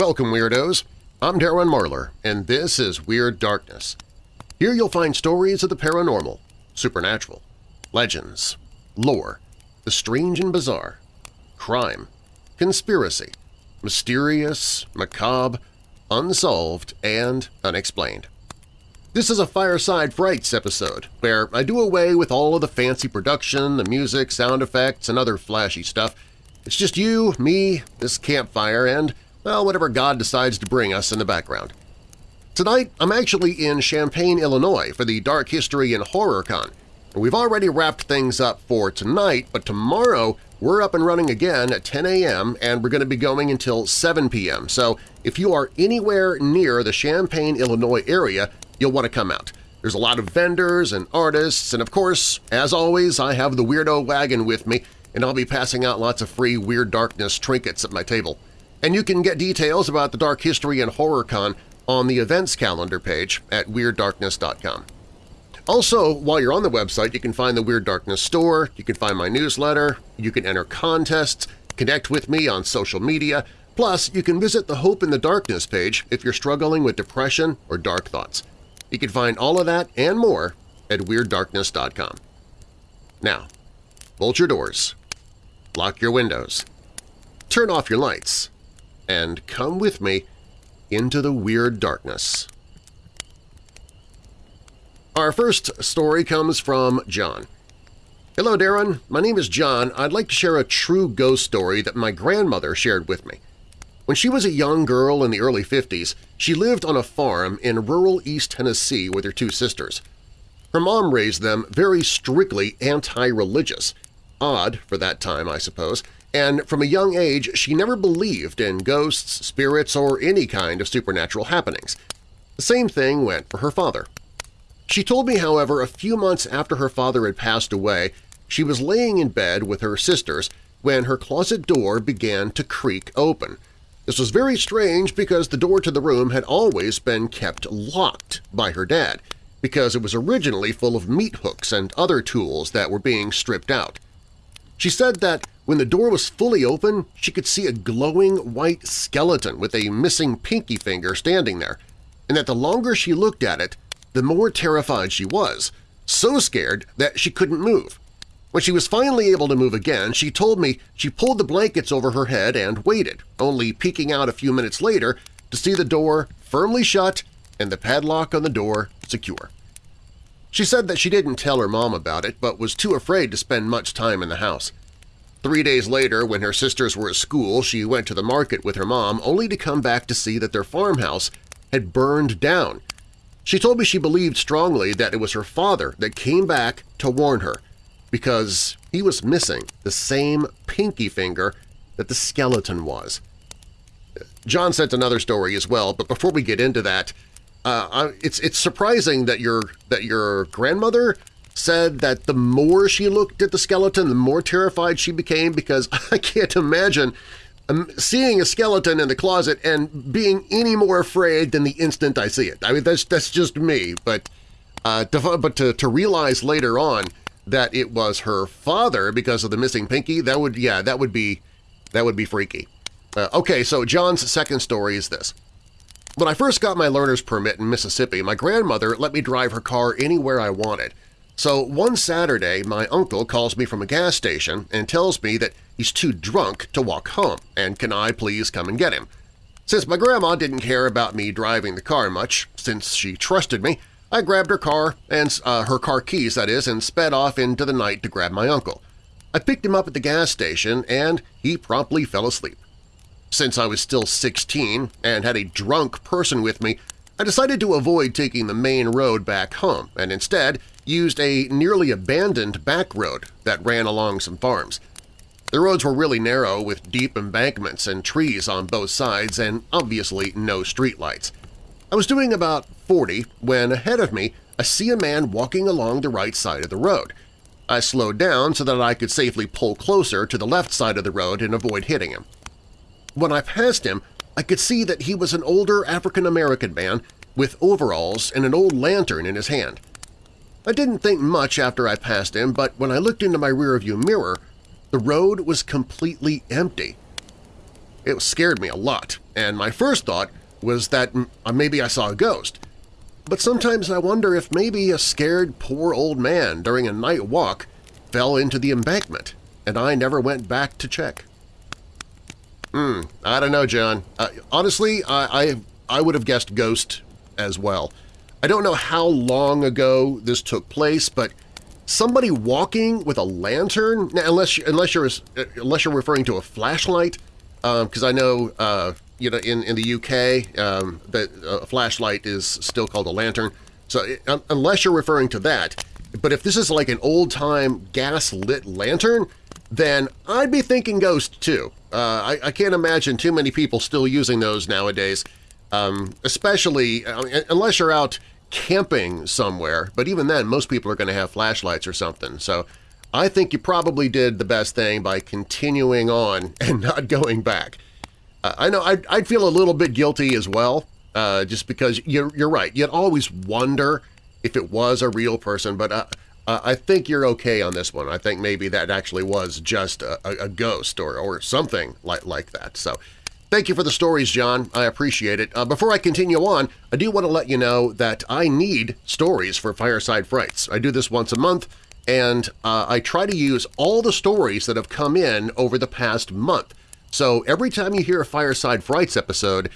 Welcome, Weirdos! I'm Darren Marlar, and this is Weird Darkness. Here you'll find stories of the paranormal, supernatural, legends, lore, the strange and bizarre, crime, conspiracy, mysterious, macabre, unsolved, and unexplained. This is a Fireside Frights episode, where I do away with all of the fancy production, the music, sound effects, and other flashy stuff. It's just you, me, this campfire, and, well, whatever God decides to bring us in the background. Tonight, I'm actually in Champaign, Illinois for the Dark History and Horror Con. We've already wrapped things up for tonight, but tomorrow we're up and running again at 10 a.m. and we're going to be going until 7 p.m. So if you are anywhere near the Champaign, Illinois area, you'll want to come out. There's a lot of vendors and artists, and of course, as always, I have the Weirdo Wagon with me, and I'll be passing out lots of free Weird Darkness trinkets at my table. And you can get details about the Dark History and Horror Con on the events calendar page at WeirdDarkness.com. Also, while you're on the website, you can find the Weird Darkness store, you can find my newsletter, you can enter contests, connect with me on social media, plus you can visit the Hope in the Darkness page if you're struggling with depression or dark thoughts. You can find all of that and more at WeirdDarkness.com. Now, bolt your doors, lock your windows, turn off your lights, and come with me into the Weird Darkness. Our first story comes from John. Hello, Darren. My name is John. I'd like to share a true ghost story that my grandmother shared with me. When she was a young girl in the early 50s, she lived on a farm in rural East Tennessee with her two sisters. Her mom raised them very strictly anti-religious, odd for that time, I suppose, and from a young age she never believed in ghosts, spirits, or any kind of supernatural happenings. The same thing went for her father. She told me, however, a few months after her father had passed away, she was laying in bed with her sisters when her closet door began to creak open – this was very strange because the door to the room had always been kept locked by her dad, because it was originally full of meat hooks and other tools that were being stripped out. She said that when the door was fully open, she could see a glowing white skeleton with a missing pinky finger standing there, and that the longer she looked at it, the more terrified she was, so scared that she couldn't move. When she was finally able to move again, she told me she pulled the blankets over her head and waited, only peeking out a few minutes later to see the door firmly shut and the padlock on the door secure. She said that she didn't tell her mom about it but was too afraid to spend much time in the house. Three days later, when her sisters were at school, she went to the market with her mom only to come back to see that their farmhouse had burned down. She told me she believed strongly that it was her father that came back to warn her – because he was missing the same pinky finger that the skeleton was. John sent another story as well, but before we get into that, uh, it's it's surprising that your that your grandmother said that the more she looked at the skeleton, the more terrified she became because I can't imagine um, seeing a skeleton in the closet and being any more afraid than the instant I see it. I mean, that's that's just me, but uh, to, but to, to realize later on that it was her father because of the missing pinky, that would, yeah, that would be, that would be freaky. Uh, okay, so John's second story is this. When I first got my learner's permit in Mississippi, my grandmother let me drive her car anywhere I wanted. So one Saturday, my uncle calls me from a gas station and tells me that he's too drunk to walk home and can I please come and get him. Since my grandma didn't care about me driving the car much, since she trusted me, I grabbed her car, and uh, her car keys, that is, and sped off into the night to grab my uncle. I picked him up at the gas station, and he promptly fell asleep. Since I was still 16 and had a drunk person with me, I decided to avoid taking the main road back home and instead used a nearly abandoned back road that ran along some farms. The roads were really narrow with deep embankments and trees on both sides and obviously no streetlights. I was doing about 40 when ahead of me I see a man walking along the right side of the road. I slowed down so that I could safely pull closer to the left side of the road and avoid hitting him. When I passed him, I could see that he was an older African-American man with overalls and an old lantern in his hand. I didn't think much after I passed him, but when I looked into my rearview mirror, the road was completely empty. It scared me a lot, and my first thought was that uh, maybe I saw a ghost. But sometimes I wonder if maybe a scared poor old man during a night walk fell into the embankment, and I never went back to check. Hmm, I don't know, John. Uh, honestly, I, I, I would have guessed ghost as well. I don't know how long ago this took place, but somebody walking with a lantern, unless unless you're unless you're referring to a flashlight, because um, I know uh, you know in in the UK um, that a flashlight is still called a lantern. So it, unless you're referring to that, but if this is like an old-time gas-lit lantern, then I'd be thinking ghost too. Uh, I, I, can't imagine too many people still using those nowadays, um, especially uh, unless you're out camping somewhere. But even then, most people are going to have flashlights or something. So I think you probably did the best thing by continuing on and not going back. Uh, I know I'd, I'd, feel a little bit guilty as well, uh, just because you're, you're right. You'd always wonder if it was a real person, but uh, uh, I think you're okay on this one. I think maybe that actually was just a, a, a ghost or, or something like, like that. So thank you for the stories, John. I appreciate it. Uh, before I continue on, I do want to let you know that I need stories for Fireside Frights. I do this once a month, and uh, I try to use all the stories that have come in over the past month. So every time you hear a Fireside Frights episode,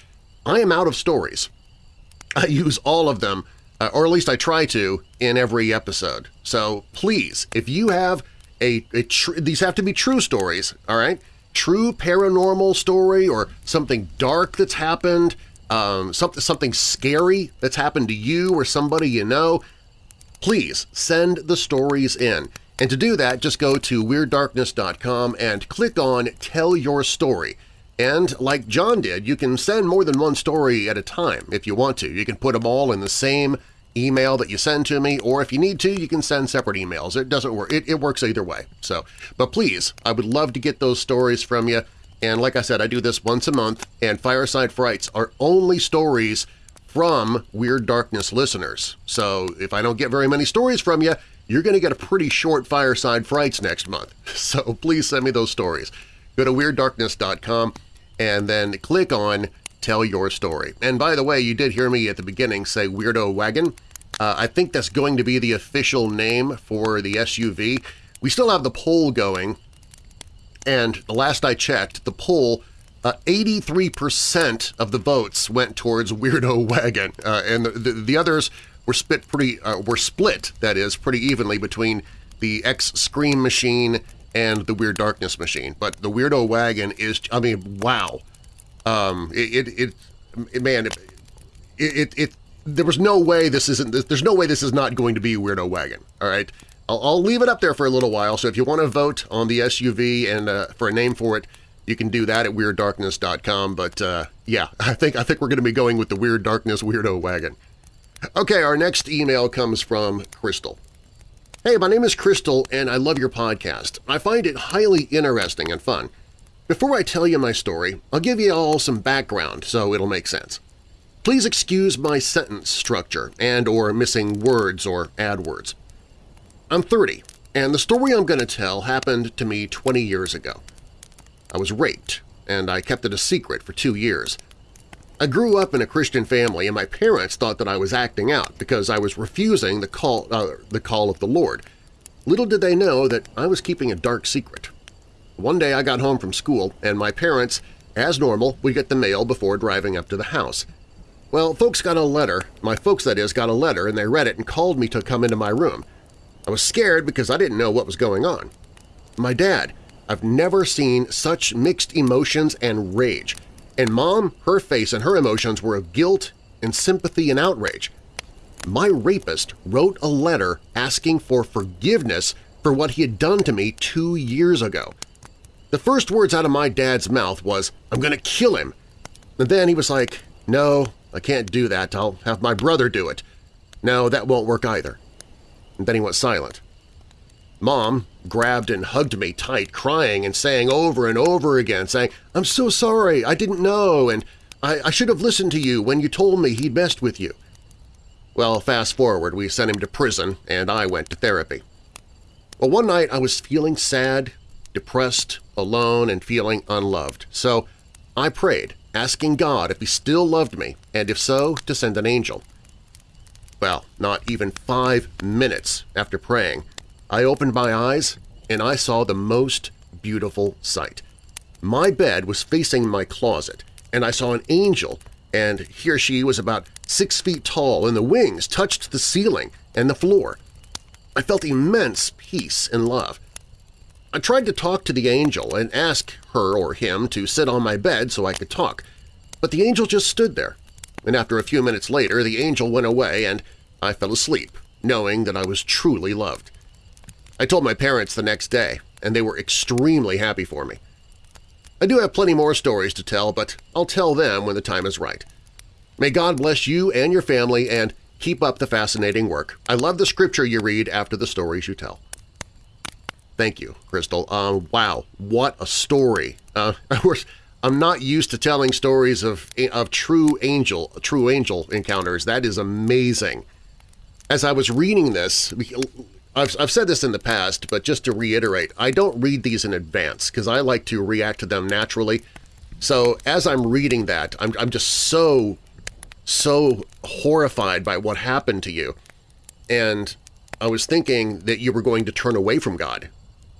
I am out of stories. I use all of them uh, or at least I try to, in every episode. So please, if you have a, a these have to be true stories, all right? True paranormal story or something dark that's happened, um, something, something scary that's happened to you or somebody you know, please send the stories in. And to do that, just go to WeirdDarkness.com and click on Tell Your Story. And like John did, you can send more than one story at a time if you want to. You can put them all in the same email that you send to me, or if you need to, you can send separate emails. It doesn't work. It, it works either way. So, But please, I would love to get those stories from you. And like I said, I do this once a month, and Fireside Frights are only stories from Weird Darkness listeners. So if I don't get very many stories from you, you're going to get a pretty short Fireside Frights next month. So please send me those stories. Go to WeirdDarkness.com and then click on Tell Your Story. And by the way, you did hear me at the beginning say Weirdo Wagon. Uh, I think that's going to be the official name for the SUV. We still have the poll going, and the last I checked, the poll 83% uh, of the votes went towards Weirdo Wagon, uh, and the, the, the, others were split pretty uh, were split that is pretty evenly between the X Scream Machine and the Weird Darkness machine. But the Weirdo Wagon is, I mean, wow. Um, it, it, it man, it, it, it, there was no way this isn't, there's no way this is not going to be Weirdo Wagon, all right? I'll, I'll leave it up there for a little while, so if you want to vote on the SUV and uh, for a name for it, you can do that at WeirdDarkness.com, but uh, yeah, I think, I think we're going to be going with the Weird Darkness Weirdo Wagon. Okay, our next email comes from Crystal. Hey, my name is Crystal and I love your podcast. I find it highly interesting and fun. Before I tell you my story, I'll give you all some background so it'll make sense. Please excuse my sentence structure and or missing words or add words. I'm 30, and the story I'm going to tell happened to me 20 years ago. I was raped, and I kept it a secret for two years. I grew up in a Christian family and my parents thought that I was acting out because I was refusing the call, uh, the call of the Lord. Little did they know that I was keeping a dark secret. One day I got home from school and my parents, as normal, would get the mail before driving up to the house. Well, folks got a letter, my folks that is, got a letter and they read it and called me to come into my room. I was scared because I didn't know what was going on. My dad, I've never seen such mixed emotions and rage. And Mom, her face and her emotions were of guilt and sympathy and outrage. My rapist wrote a letter asking for forgiveness for what he had done to me two years ago. The first words out of my dad's mouth was, I'm going to kill him. And then he was like, no, I can't do that. I'll have my brother do it. No, that won't work either. And then he went silent. Mom grabbed and hugged me tight, crying and saying over and over again, saying, I'm so sorry, I didn't know, and I, I should have listened to you when you told me he'd messed with you. Well, fast forward, we sent him to prison, and I went to therapy. Well, one night I was feeling sad, depressed, alone, and feeling unloved, so I prayed, asking God if He still loved me, and if so, to send an angel. Well, not even five minutes after praying, I opened my eyes and I saw the most beautiful sight. My bed was facing my closet, and I saw an angel, and he or she was about six feet tall, and the wings touched the ceiling and the floor. I felt immense peace and love. I tried to talk to the angel and ask her or him to sit on my bed so I could talk, but the angel just stood there, and after a few minutes later the angel went away and I fell asleep, knowing that I was truly loved. I told my parents the next day, and they were extremely happy for me. I do have plenty more stories to tell, but I'll tell them when the time is right. May God bless you and your family and keep up the fascinating work. I love the scripture you read after the stories you tell. Thank you, Crystal. Um, wow, what a story. Uh, of course, I'm not used to telling stories of, of true angel, true angel encounters. That is amazing. As I was reading this, I've, I've said this in the past, but just to reiterate, I don't read these in advance because I like to react to them naturally. So as I'm reading that, I'm, I'm just so, so horrified by what happened to you. And I was thinking that you were going to turn away from God.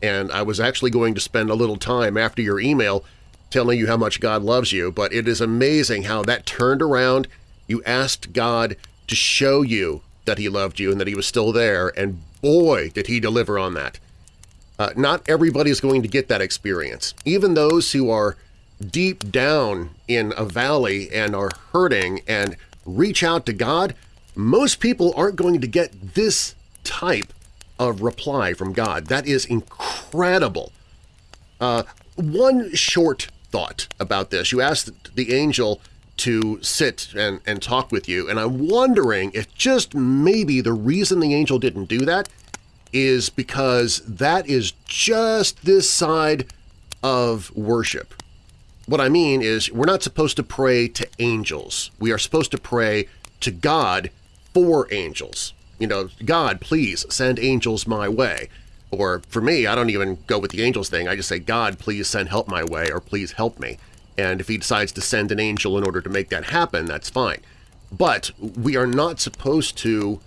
And I was actually going to spend a little time after your email telling you how much God loves you, but it is amazing how that turned around. You asked God to show you that he loved you and that he was still there, and boy, did he deliver on that. Uh, not everybody is going to get that experience. Even those who are deep down in a valley and are hurting and reach out to God, most people aren't going to get this type of reply from God. That is incredible. Uh, one short thought about this. You asked the angel to sit and, and talk with you. And I'm wondering if just maybe the reason the angel didn't do that is because that is just this side of worship. What I mean is we're not supposed to pray to angels. We are supposed to pray to God for angels. You know, God, please send angels my way. Or for me, I don't even go with the angels thing. I just say, God, please send help my way or please help me and if he decides to send an angel in order to make that happen, that's fine. But we are not supposed to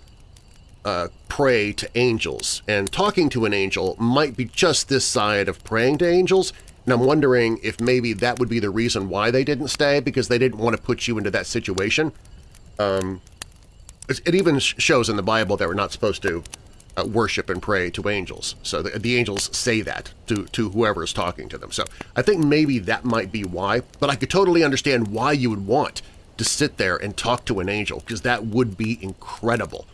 uh, pray to angels, and talking to an angel might be just this side of praying to angels, and I'm wondering if maybe that would be the reason why they didn't stay, because they didn't want to put you into that situation. Um, it even shows in the Bible that we're not supposed to uh, worship and pray to angels. So the, the, angels say that to, to whoever is talking to them. So I think maybe that might be why, but I could totally understand why you would want to sit there and talk to an angel, because that would be incredible.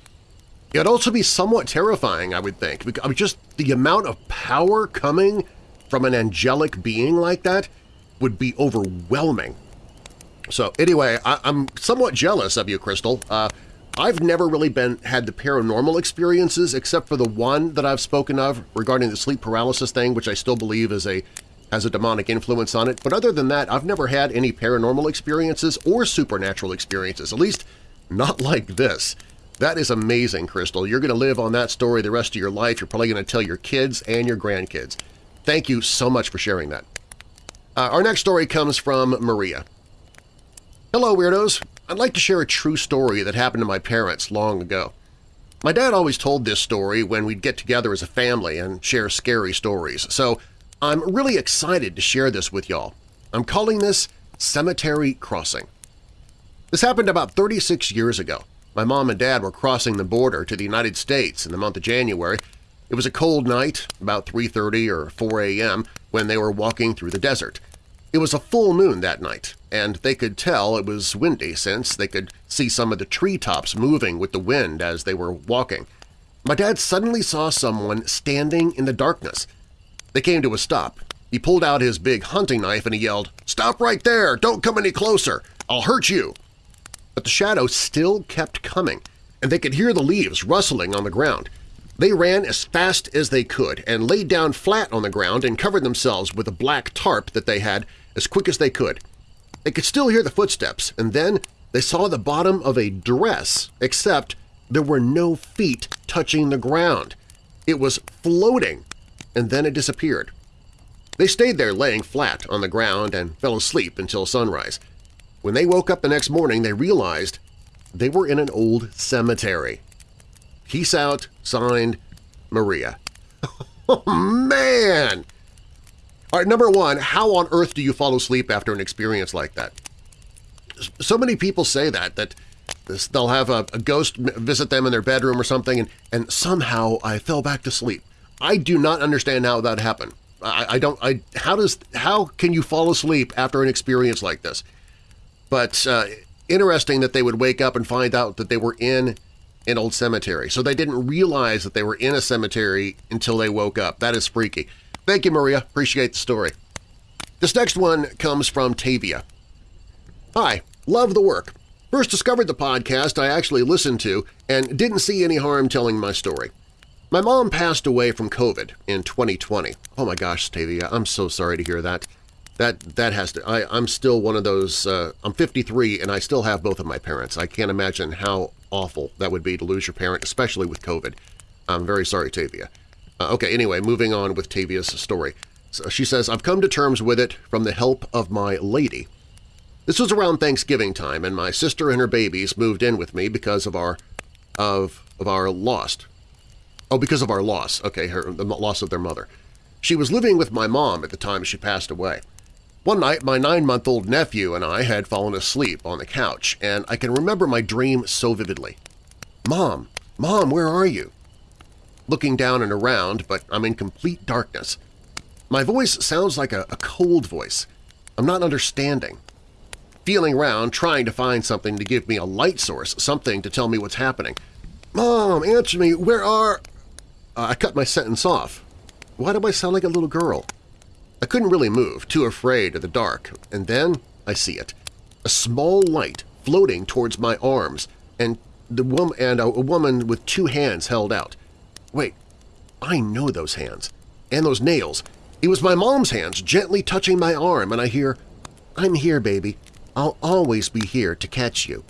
It would also be somewhat terrifying, I would think. I mean, just the amount of power coming from an angelic being like that would be overwhelming. So anyway, I, am somewhat jealous of you, Crystal. Uh, I've never really been had the paranormal experiences except for the one that I've spoken of regarding the sleep paralysis thing, which I still believe is a has a demonic influence on it. But other than that, I've never had any paranormal experiences or supernatural experiences, at least not like this. That is amazing, Crystal. You're going to live on that story the rest of your life. You're probably going to tell your kids and your grandkids. Thank you so much for sharing that. Uh, our next story comes from Maria. Hello, Weirdos! I'd like to share a true story that happened to my parents long ago. My dad always told this story when we'd get together as a family and share scary stories, so I'm really excited to share this with y'all. I'm calling this Cemetery Crossing. This happened about 36 years ago. My mom and dad were crossing the border to the United States in the month of January. It was a cold night, about 3.30 or 4 a.m., when they were walking through the desert. It was a full moon that night, and they could tell it was windy since they could see some of the treetops moving with the wind as they were walking. My dad suddenly saw someone standing in the darkness. They came to a stop. He pulled out his big hunting knife and he yelled, "'Stop right there! Don't come any closer! I'll hurt you!' But the shadow still kept coming, and they could hear the leaves rustling on the ground. They ran as fast as they could and laid down flat on the ground and covered themselves with a black tarp that they had as quick as they could. They could still hear the footsteps, and then they saw the bottom of a dress, except there were no feet touching the ground. It was floating, and then it disappeared. They stayed there laying flat on the ground and fell asleep until sunrise. When they woke up the next morning, they realized they were in an old cemetery. Peace out, signed, Maria. oh, man! All right, number one, how on earth do you fall asleep after an experience like that? So many people say that, that they'll have a, a ghost visit them in their bedroom or something, and, and somehow I fell back to sleep. I do not understand how that happened. I, I don't. I how does how can you fall asleep after an experience like this? But uh, interesting that they would wake up and find out that they were in an old cemetery. So they didn't realize that they were in a cemetery until they woke up. That is freaky. Thank you, Maria. Appreciate the story. This next one comes from Tavia. Hi, love the work. First discovered the podcast I actually listened to and didn't see any harm telling my story. My mom passed away from COVID in 2020. Oh my gosh, Tavia, I'm so sorry to hear that. That that has to. I, I'm still one of those. Uh, I'm 53 and I still have both of my parents. I can't imagine how awful that would be to lose your parent, especially with COVID. I'm very sorry, Tavia. Uh, okay, anyway, moving on with Tavia's story. So she says, I've come to terms with it from the help of my lady. This was around Thanksgiving time, and my sister and her babies moved in with me because of our of of our lost Oh, because of our loss. Okay, her, the loss of their mother. She was living with my mom at the time she passed away. One night, my nine-month-old nephew and I had fallen asleep on the couch, and I can remember my dream so vividly. Mom, Mom, where are you? Looking down and around, but I'm in complete darkness. My voice sounds like a, a cold voice. I'm not understanding. Feeling around, trying to find something to give me a light source, something to tell me what's happening. Mom, answer me, where are… Uh, I cut my sentence off. Why do I sound like a little girl? I couldn't really move, too afraid of the dark, and then I see it. A small light floating towards my arms, and the woman and a, a woman with two hands held out. Wait, I know those hands. And those nails. It was my mom's hands gently touching my arm, and I hear, I'm here, baby. I'll always be here to catch you.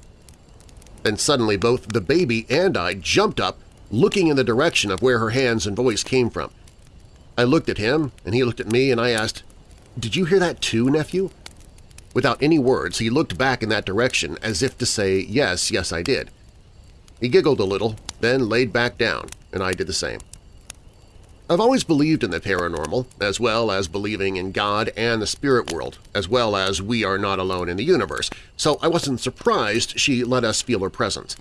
Then suddenly both the baby and I jumped up looking in the direction of where her hands and voice came from. I looked at him, and he looked at me, and I asked, "'Did you hear that too, nephew?' Without any words, he looked back in that direction as if to say, yes, yes, I did. He giggled a little, then laid back down, and I did the same. I've always believed in the paranormal, as well as believing in God and the spirit world, as well as we are not alone in the universe, so I wasn't surprised she let us feel her presence.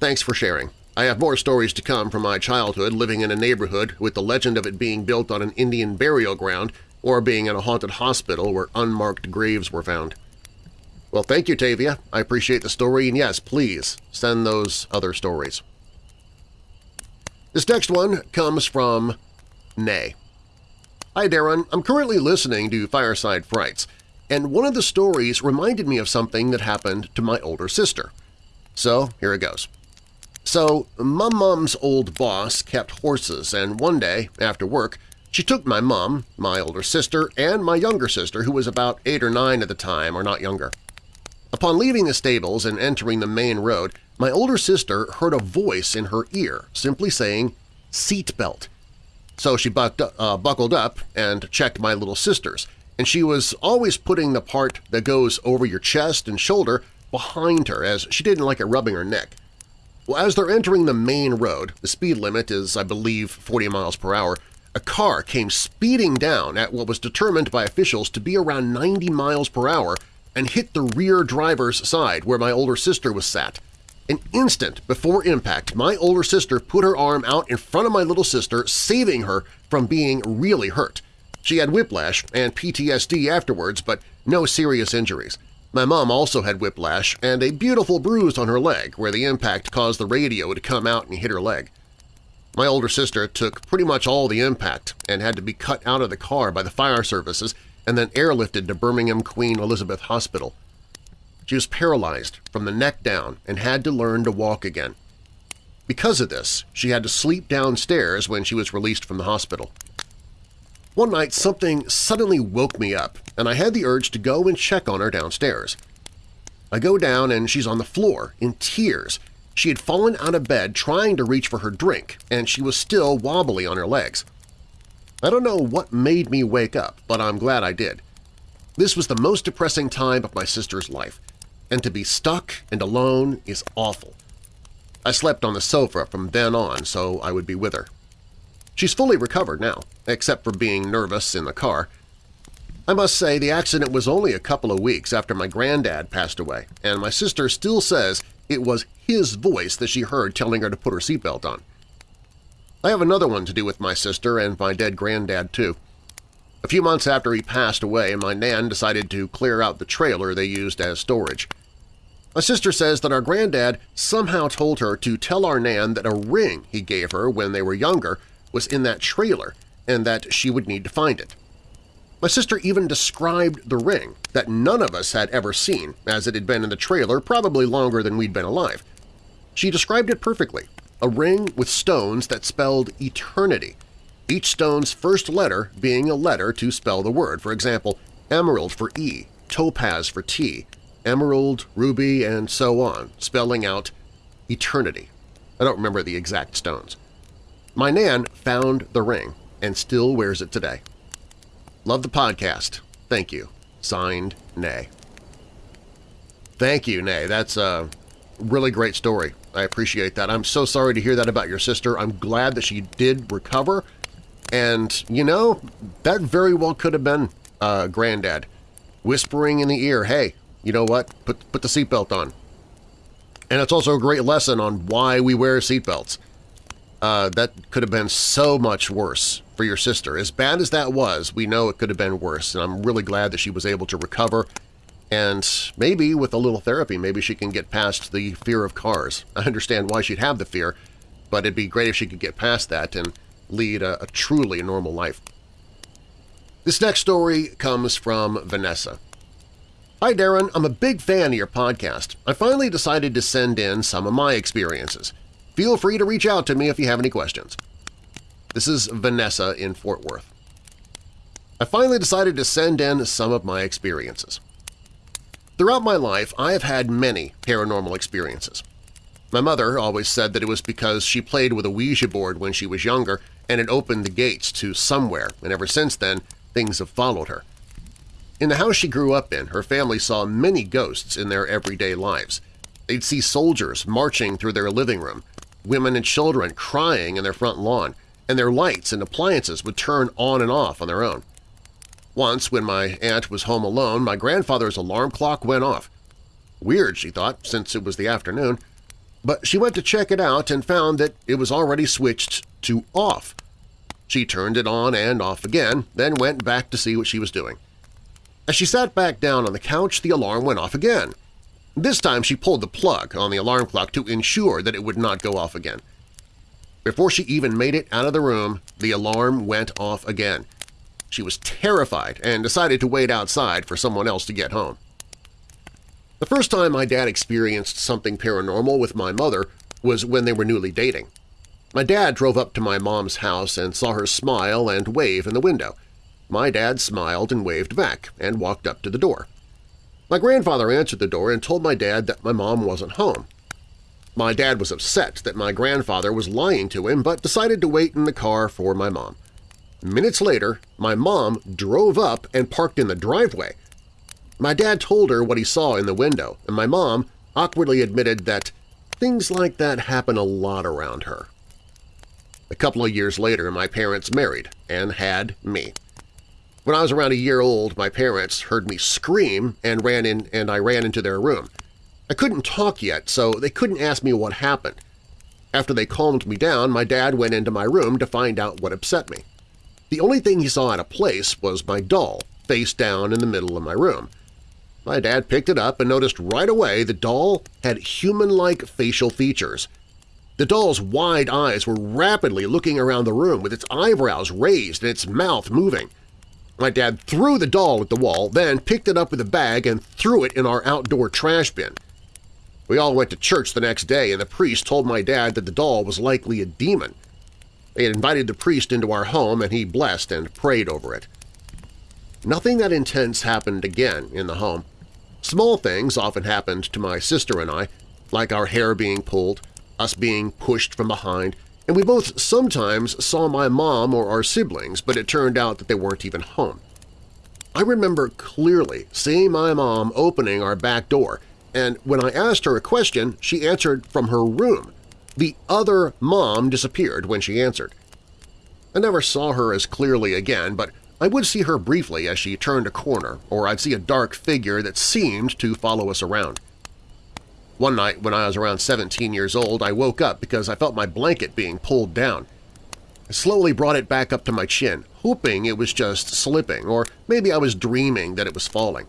Thanks for sharing. I have more stories to come from my childhood living in a neighborhood with the legend of it being built on an Indian burial ground or being in a haunted hospital where unmarked graves were found. Well, thank you, Tavia. I appreciate the story, and yes, please send those other stories. This next one comes from Nay. Hi, Darren. I'm currently listening to Fireside Frights, and one of the stories reminded me of something that happened to my older sister. So here it goes. So my mom's old boss kept horses, and one day, after work, she took my mom, my older sister, and my younger sister, who was about eight or nine at the time or not younger. Upon leaving the stables and entering the main road, my older sister heard a voice in her ear simply saying, seat belt. So she uh, buckled up and checked my little sister's, and she was always putting the part that goes over your chest and shoulder behind her as she didn't like it rubbing her neck. Well, as they're entering the main road, the speed limit is, I believe, 40 miles per hour, a car came speeding down at what was determined by officials to be around 90 miles per hour and hit the rear driver's side where my older sister was sat. An instant before impact, my older sister put her arm out in front of my little sister, saving her from being really hurt. She had whiplash and PTSD afterwards, but no serious injuries. My mom also had whiplash and a beautiful bruise on her leg where the impact caused the radio to come out and hit her leg. My older sister took pretty much all the impact and had to be cut out of the car by the fire services and then airlifted to Birmingham Queen Elizabeth Hospital. She was paralyzed from the neck down and had to learn to walk again. Because of this, she had to sleep downstairs when she was released from the hospital. One night something suddenly woke me up, and I had the urge to go and check on her downstairs. I go down and she's on the floor, in tears. She had fallen out of bed trying to reach for her drink, and she was still wobbly on her legs. I don't know what made me wake up, but I'm glad I did. This was the most depressing time of my sister's life, and to be stuck and alone is awful. I slept on the sofa from then on so I would be with her. She's fully recovered now, except for being nervous in the car. I must say the accident was only a couple of weeks after my granddad passed away, and my sister still says it was his voice that she heard telling her to put her seatbelt on. I have another one to do with my sister and my dead granddad, too. A few months after he passed away, my nan decided to clear out the trailer they used as storage. My sister says that our granddad somehow told her to tell our nan that a ring he gave her when they were younger was in that trailer and that she would need to find it. My sister even described the ring that none of us had ever seen, as it had been in the trailer probably longer than we'd been alive. She described it perfectly, a ring with stones that spelled eternity, each stone's first letter being a letter to spell the word, for example, emerald for E, topaz for T, emerald, ruby, and so on, spelling out eternity. I don't remember the exact stones. My Nan found the ring and still wears it today. Love the podcast. Thank you. Signed, Nay. Thank you, Nay. That's a really great story. I appreciate that. I'm so sorry to hear that about your sister. I'm glad that she did recover. And, you know, that very well could have been uh, Granddad whispering in the ear, hey, you know what, put, put the seatbelt on. And it's also a great lesson on why we wear seatbelts. Uh, that could have been so much worse for your sister. As bad as that was, we know it could have been worse, and I'm really glad that she was able to recover and maybe with a little therapy, maybe she can get past the fear of cars. I understand why she'd have the fear, but it'd be great if she could get past that and lead a, a truly normal life. This next story comes from Vanessa. Hi Darren, I'm a big fan of your podcast. I finally decided to send in some of my experiences. Feel free to reach out to me if you have any questions. This is Vanessa in Fort Worth. I finally decided to send in some of my experiences. Throughout my life, I have had many paranormal experiences. My mother always said that it was because she played with a Ouija board when she was younger and it opened the gates to somewhere, and ever since then, things have followed her. In the house she grew up in, her family saw many ghosts in their everyday lives. They'd see soldiers marching through their living room, women and children crying in their front lawn, and their lights and appliances would turn on and off on their own. Once, when my aunt was home alone, my grandfather's alarm clock went off. Weird, she thought, since it was the afternoon, but she went to check it out and found that it was already switched to off. She turned it on and off again, then went back to see what she was doing. As she sat back down on the couch, the alarm went off again. This time she pulled the plug on the alarm clock to ensure that it would not go off again. Before she even made it out of the room, the alarm went off again. She was terrified and decided to wait outside for someone else to get home. The first time my dad experienced something paranormal with my mother was when they were newly dating. My dad drove up to my mom's house and saw her smile and wave in the window. My dad smiled and waved back and walked up to the door. My grandfather answered the door and told my dad that my mom wasn't home. My dad was upset that my grandfather was lying to him but decided to wait in the car for my mom. Minutes later, my mom drove up and parked in the driveway. My dad told her what he saw in the window, and my mom awkwardly admitted that things like that happen a lot around her. A couple of years later, my parents married and had me. When I was around a year old, my parents heard me scream and ran in and I ran into their room. I couldn't talk yet, so they couldn't ask me what happened. After they calmed me down, my dad went into my room to find out what upset me. The only thing he saw out of place was my doll, face down in the middle of my room. My dad picked it up and noticed right away the doll had human-like facial features. The doll's wide eyes were rapidly looking around the room with its eyebrows raised and its mouth moving. My dad threw the doll at the wall, then picked it up with a bag and threw it in our outdoor trash bin. We all went to church the next day, and the priest told my dad that the doll was likely a demon. They had invited the priest into our home, and he blessed and prayed over it. Nothing that intense happened again in the home. Small things often happened to my sister and I, like our hair being pulled, us being pushed from behind, and we both sometimes saw my mom or our siblings, but it turned out that they weren't even home. I remember clearly seeing my mom opening our back door, and when I asked her a question, she answered from her room. The other mom disappeared when she answered. I never saw her as clearly again, but I would see her briefly as she turned a corner, or I'd see a dark figure that seemed to follow us around. One night when I was around 17 years old, I woke up because I felt my blanket being pulled down. I slowly brought it back up to my chin, hoping it was just slipping, or maybe I was dreaming that it was falling.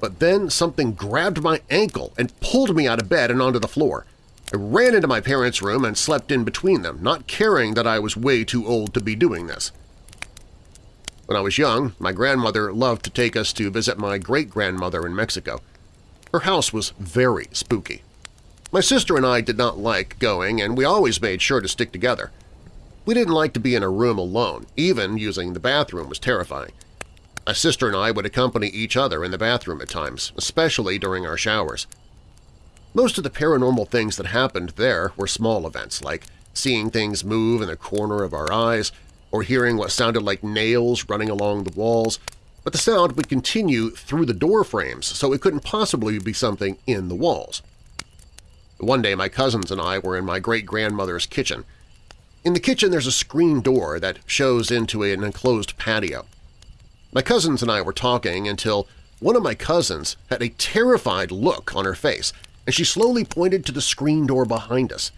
But then something grabbed my ankle and pulled me out of bed and onto the floor. I ran into my parents' room and slept in between them, not caring that I was way too old to be doing this. When I was young, my grandmother loved to take us to visit my great-grandmother in Mexico. Her house was very spooky. My sister and I did not like going, and we always made sure to stick together. We didn't like to be in a room alone, even using the bathroom was terrifying. My sister and I would accompany each other in the bathroom at times, especially during our showers. Most of the paranormal things that happened there were small events, like seeing things move in the corner of our eyes or hearing what sounded like nails running along the walls, but the sound would continue through the door frames, so it couldn't possibly be something in the walls. One day my cousins and I were in my great-grandmother's kitchen. In the kitchen there's a screen door that shows into an enclosed patio. My cousins and I were talking until one of my cousins had a terrified look on her face and she slowly pointed to the screen door behind us.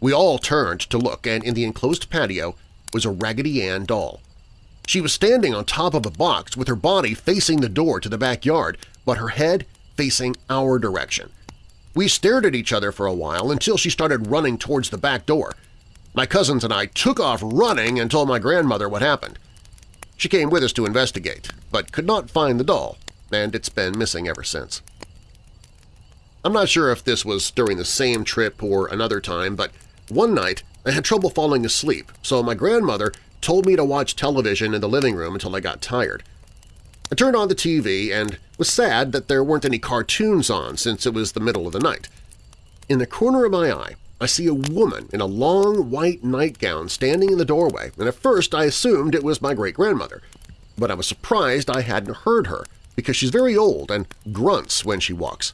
We all turned to look, and in the enclosed patio was a Raggedy Ann doll. She was standing on top of a box with her body facing the door to the backyard, but her head facing our direction. We stared at each other for a while until she started running towards the back door. My cousins and I took off running and told my grandmother what happened. She came with us to investigate, but could not find the doll, and it's been missing ever since. I'm not sure if this was during the same trip or another time, but one night I had trouble falling asleep, so my grandmother told me to watch television in the living room until I got tired. I turned on the TV and was sad that there weren't any cartoons on since it was the middle of the night. In the corner of my eye, I see a woman in a long white nightgown standing in the doorway, and at first I assumed it was my great-grandmother. But I was surprised I hadn't heard her, because she's very old and grunts when she walks.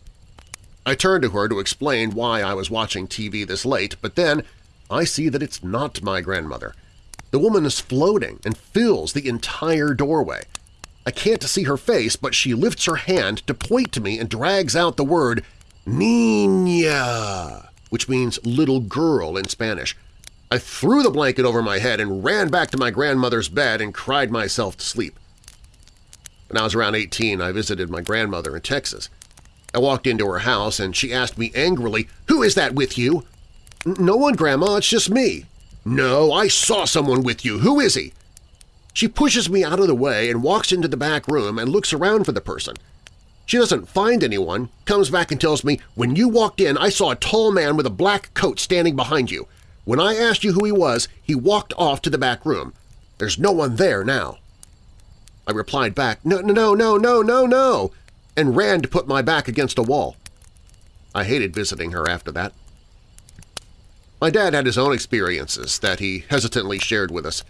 I turn to her to explain why I was watching TV this late, but then I see that it's not my grandmother. The woman is floating and fills the entire doorway. I can't see her face, but she lifts her hand to point to me and drags out the word Niña, which means little girl in Spanish. I threw the blanket over my head and ran back to my grandmother's bed and cried myself to sleep. When I was around 18, I visited my grandmother in Texas. I walked into her house and she asked me angrily, Who is that with you? No one, Grandma, it's just me. No, I saw someone with you. Who is he? She pushes me out of the way and walks into the back room and looks around for the person. She doesn't find anyone, comes back and tells me, When you walked in, I saw a tall man with a black coat standing behind you. When I asked you who he was, he walked off to the back room. There's no one there now. I replied back, No, no, no, no, no, no no, and ran to put my back against a wall. I hated visiting her after that. My dad had his own experiences that he hesitantly shared with us.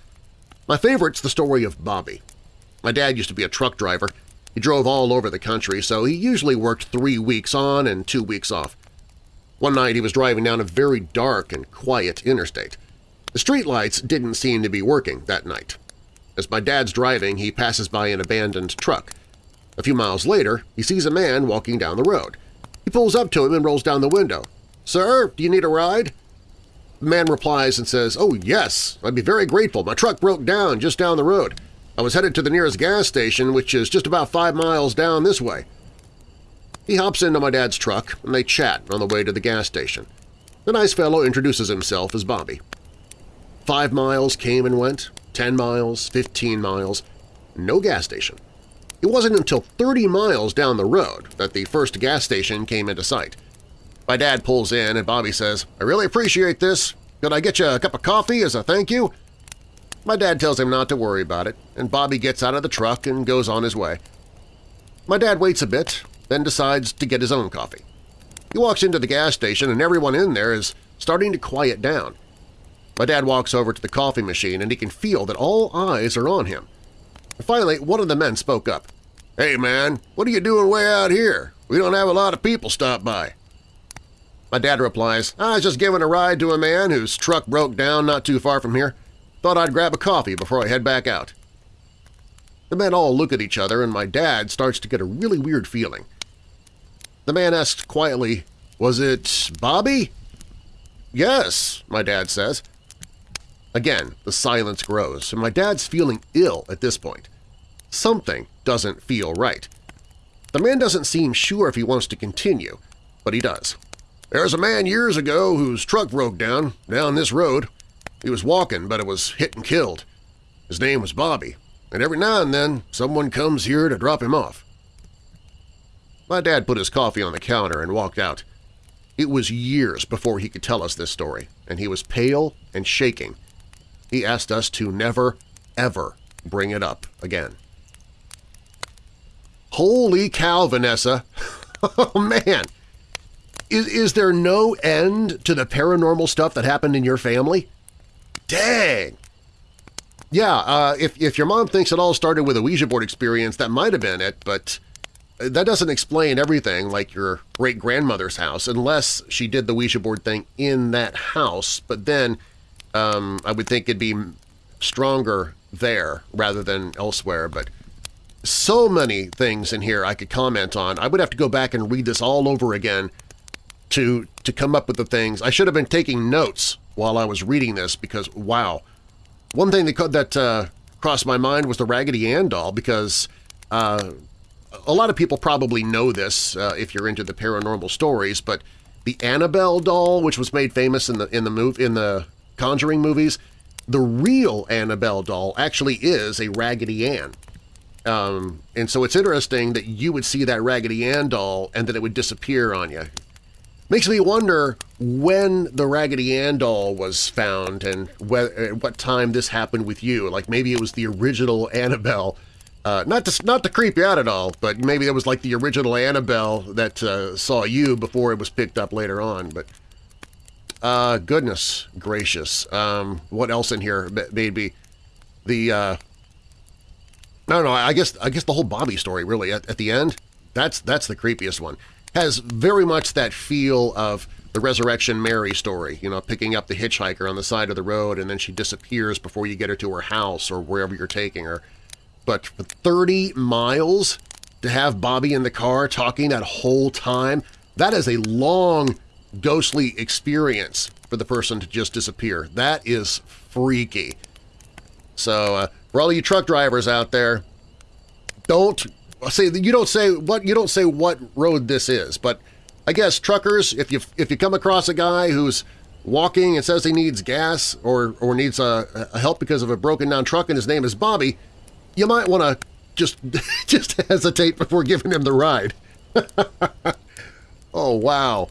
My favorite's the story of Bobby. My dad used to be a truck driver. He drove all over the country, so he usually worked three weeks on and two weeks off. One night he was driving down a very dark and quiet interstate. The streetlights didn't seem to be working that night. As my dad's driving, he passes by an abandoned truck – a few miles later, he sees a man walking down the road. He pulls up to him and rolls down the window. "'Sir, do you need a ride?' Man replies and says, "'Oh, yes, I'd be very grateful. My truck broke down just down the road. I was headed to the nearest gas station, which is just about five miles down this way.' He hops into my dad's truck, and they chat on the way to the gas station. The nice fellow introduces himself as Bobby. Five miles came and went, ten miles, fifteen miles, no gas station. It wasn't until 30 miles down the road that the first gas station came into sight. My dad pulls in and Bobby says, I really appreciate this. Could I get you a cup of coffee as a thank you? My dad tells him not to worry about it, and Bobby gets out of the truck and goes on his way. My dad waits a bit, then decides to get his own coffee. He walks into the gas station and everyone in there is starting to quiet down. My dad walks over to the coffee machine and he can feel that all eyes are on him. Finally, one of the men spoke up. Hey man, what are you doing way out here? We don't have a lot of people stop by. My dad replies, ah, I was just giving a ride to a man whose truck broke down not too far from here. Thought I'd grab a coffee before I head back out. The men all look at each other and my dad starts to get a really weird feeling. The man asks quietly, Was it Bobby? Yes, my dad says. Again, the silence grows, and my dad's feeling ill at this point. Something doesn't feel right. The man doesn't seem sure if he wants to continue, but he does. There's a man years ago whose truck broke down, down this road. He was walking, but it was hit and killed. His name was Bobby, and every now and then someone comes here to drop him off. My dad put his coffee on the counter and walked out. It was years before he could tell us this story, and he was pale and shaking, he asked us to never, ever bring it up again. Holy cow, Vanessa! oh, man! Is, is there no end to the paranormal stuff that happened in your family? Dang! Yeah, uh, if, if your mom thinks it all started with a Ouija board experience, that might have been it, but that doesn't explain everything like your great-grandmother's house, unless she did the Ouija board thing in that house, but then um, I would think it'd be stronger there rather than elsewhere, but so many things in here I could comment on. I would have to go back and read this all over again to to come up with the things. I should have been taking notes while I was reading this because, wow. One thing that, that uh, crossed my mind was the Raggedy Ann doll because uh, a lot of people probably know this uh, if you're into the paranormal stories, but the Annabelle doll, which was made famous in the in the move in the Conjuring movies, the real Annabelle doll actually is a Raggedy Ann. Um, and so it's interesting that you would see that Raggedy Ann doll and then it would disappear on you. Makes me wonder when the Raggedy Ann doll was found and at what time this happened with you. Like maybe it was the original Annabelle. Uh, not to not to creep you out at all, but maybe it was like the original Annabelle that uh, saw you before it was picked up later on. But uh, goodness gracious. Um, what else in here? Maybe the, uh, no, no, I guess, I guess the whole Bobby story really at, at the end, that's, that's the creepiest one. Has very much that feel of the Resurrection Mary story, you know, picking up the hitchhiker on the side of the road and then she disappears before you get her to her house or wherever you're taking her. But for 30 miles to have Bobby in the car talking that whole time, that is a long ghostly experience for the person to just disappear. That is freaky. So uh, for all you truck drivers out there, don't say you don't say what you don't say what road this is, but I guess truckers, if you if you come across a guy who's walking and says he needs gas or or needs a, a help because of a broken down truck and his name is Bobby, you might want to just just hesitate before giving him the ride. oh wow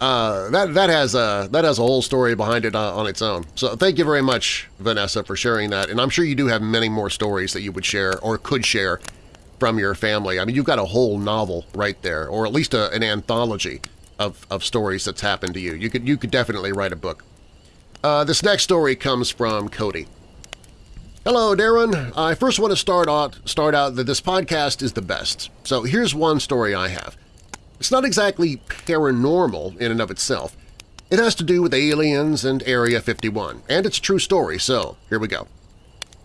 uh, that that has a that has a whole story behind it uh, on its own. So thank you very much, Vanessa, for sharing that. And I'm sure you do have many more stories that you would share or could share from your family. I mean, you've got a whole novel right there, or at least a, an anthology of, of stories that's happened to you. You could you could definitely write a book. Uh, this next story comes from Cody. Hello, Darren. I first want to start out start out that this podcast is the best. So here's one story I have. It's not exactly paranormal in and of itself. It has to do with aliens and Area 51, and it's a true story, so here we go.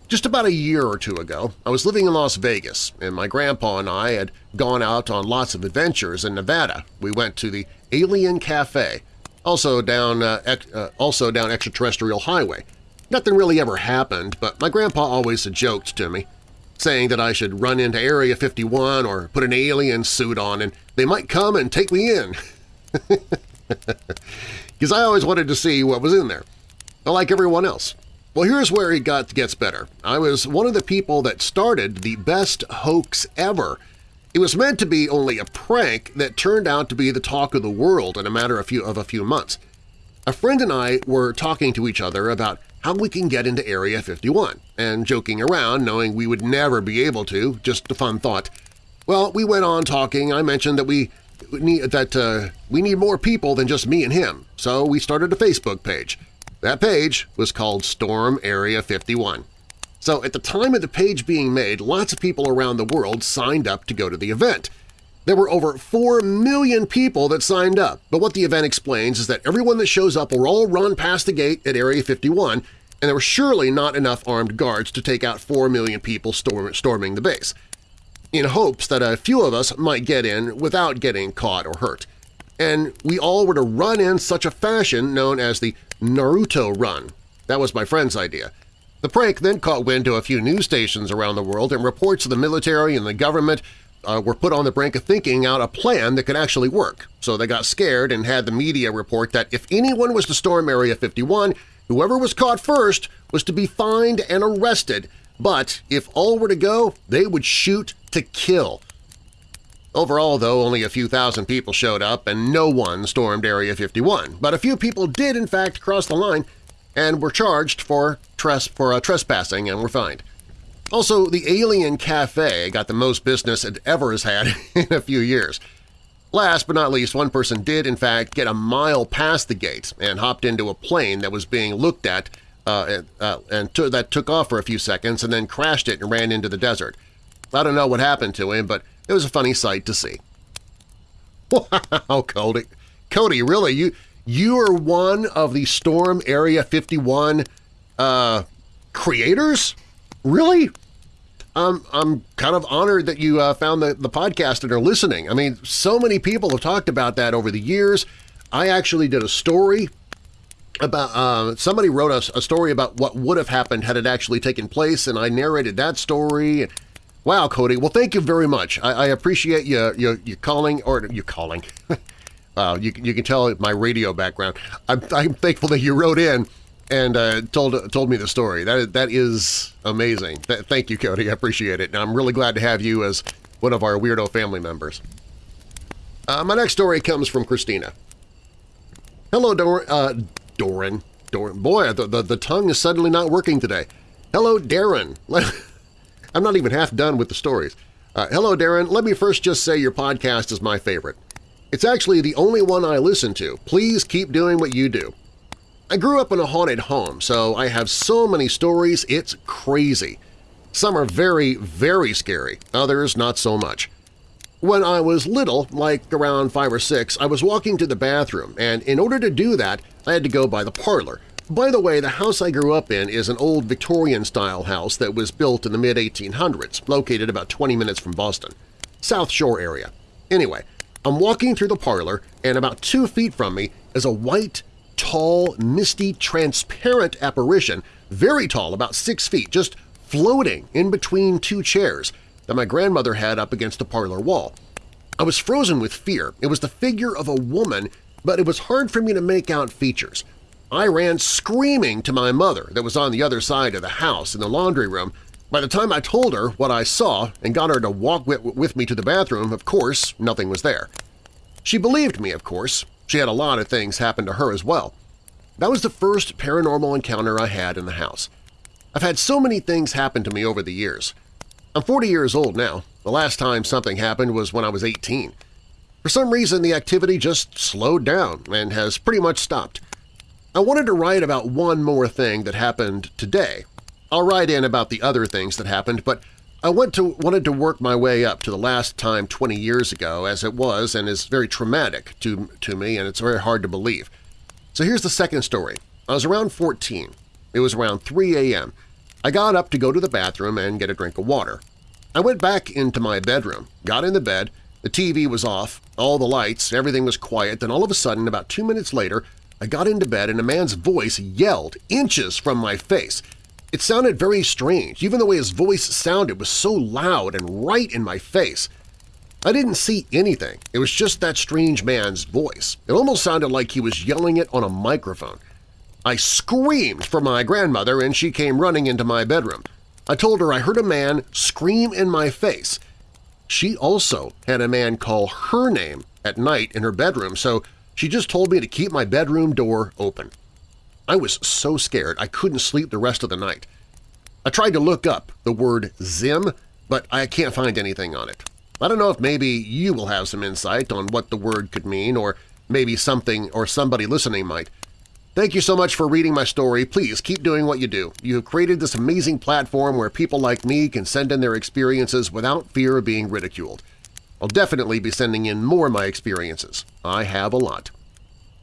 Just about a year or two ago, I was living in Las Vegas, and my grandpa and I had gone out on lots of adventures in Nevada. We went to the Alien Cafe, also down, uh, uh, also down Extraterrestrial Highway. Nothing really ever happened, but my grandpa always joked to me saying that I should run into Area 51 or put an alien suit on and they might come and take me in. Because I always wanted to see what was in there, like everyone else. Well, here's where it got gets better. I was one of the people that started the best hoax ever. It was meant to be only a prank that turned out to be the talk of the world in a matter of, few, of a few months. A friend and I were talking to each other about how we can get into Area 51, and joking around knowing we would never be able to, just a fun thought. Well, we went on talking. I mentioned that we need, that uh, we need more people than just me and him, so we started a Facebook page. That page was called Storm Area 51. So at the time of the page being made, lots of people around the world signed up to go to the event. There were over 4 million people that signed up, but what the event explains is that everyone that shows up will all run past the gate at Area 51, and there were surely not enough armed guards to take out 4 million people storm storming the base, in hopes that a few of us might get in without getting caught or hurt. And we all were to run in such a fashion known as the Naruto Run. That was my friend's idea. The prank then caught wind to a few news stations around the world, and reports of the military and the government uh, were put on the brink of thinking out a plan that could actually work. So they got scared and had the media report that if anyone was to storm Area 51, whoever was caught first was to be fined and arrested, but if all were to go, they would shoot to kill. Overall, though, only a few thousand people showed up and no one stormed Area 51, but a few people did in fact cross the line and were charged for, tres for uh, trespassing and were fined. Also, the Alien Cafe got the most business it ever has had in a few years. Last but not least, one person did in fact get a mile past the gate and hopped into a plane that was being looked at uh, uh, and that took off for a few seconds and then crashed it and ran into the desert. I don't know what happened to him, but it was a funny sight to see. Wow, Cody. Cody, really? You you are one of the Storm Area 51 uh, creators? Really? I'm, I'm kind of honored that you uh, found the, the podcast and are listening. I mean, so many people have talked about that over the years. I actually did a story about uh, – somebody wrote a, a, story about what would have happened had it actually taken place, and I narrated that story. Wow, Cody. Well, thank you very much. I, I appreciate you, you, you calling – or you calling – Uh, you, you can tell my radio background. I'm, I'm thankful that you wrote in and uh, told told me the story. That that is amazing. Th thank you, Cody. I appreciate it. And I'm really glad to have you as one of our weirdo family members. Uh, my next story comes from Christina. Hello, Dor uh, Doran. Doran. Boy, the, the, the tongue is suddenly not working today. Hello, Darren. I'm not even half done with the stories. Uh, hello, Darren. Let me first just say your podcast is my favorite. It's actually the only one I listen to. Please keep doing what you do. I grew up in a haunted home, so I have so many stories it's crazy. Some are very, very scary, others not so much. When I was little, like around five or six, I was walking to the bathroom, and in order to do that, I had to go by the parlor. By the way, the house I grew up in is an old Victorian-style house that was built in the mid-1800s, located about 20 minutes from Boston. South Shore area. Anyway, I'm walking through the parlor, and about two feet from me is a white, tall, misty, transparent apparition, very tall, about six feet, just floating in between two chairs that my grandmother had up against the parlor wall. I was frozen with fear. It was the figure of a woman, but it was hard for me to make out features. I ran screaming to my mother that was on the other side of the house in the laundry room, by the time I told her what I saw and got her to walk with me to the bathroom, of course, nothing was there. She believed me, of course. She had a lot of things happen to her as well. That was the first paranormal encounter I had in the house. I've had so many things happen to me over the years. I'm 40 years old now. The last time something happened was when I was 18. For some reason, the activity just slowed down and has pretty much stopped. I wanted to write about one more thing that happened today I'll write in about the other things that happened, but I went to, wanted to work my way up to the last time 20 years ago as it was and is very traumatic to, to me and it's very hard to believe. So here's the second story. I was around 14. It was around 3 a.m. I got up to go to the bathroom and get a drink of water. I went back into my bedroom, got in the bed, the TV was off, all the lights, everything was quiet, then all of a sudden, about two minutes later, I got into bed and a man's voice yelled inches from my face – it sounded very strange. Even the way his voice sounded was so loud and right in my face. I didn't see anything. It was just that strange man's voice. It almost sounded like he was yelling it on a microphone. I screamed for my grandmother and she came running into my bedroom. I told her I heard a man scream in my face. She also had a man call her name at night in her bedroom, so she just told me to keep my bedroom door open. I was so scared I couldn't sleep the rest of the night. I tried to look up the word Zim, but I can't find anything on it. I don't know if maybe you will have some insight on what the word could mean or maybe something or somebody listening might. Thank you so much for reading my story. Please keep doing what you do. You have created this amazing platform where people like me can send in their experiences without fear of being ridiculed. I'll definitely be sending in more of my experiences. I have a lot.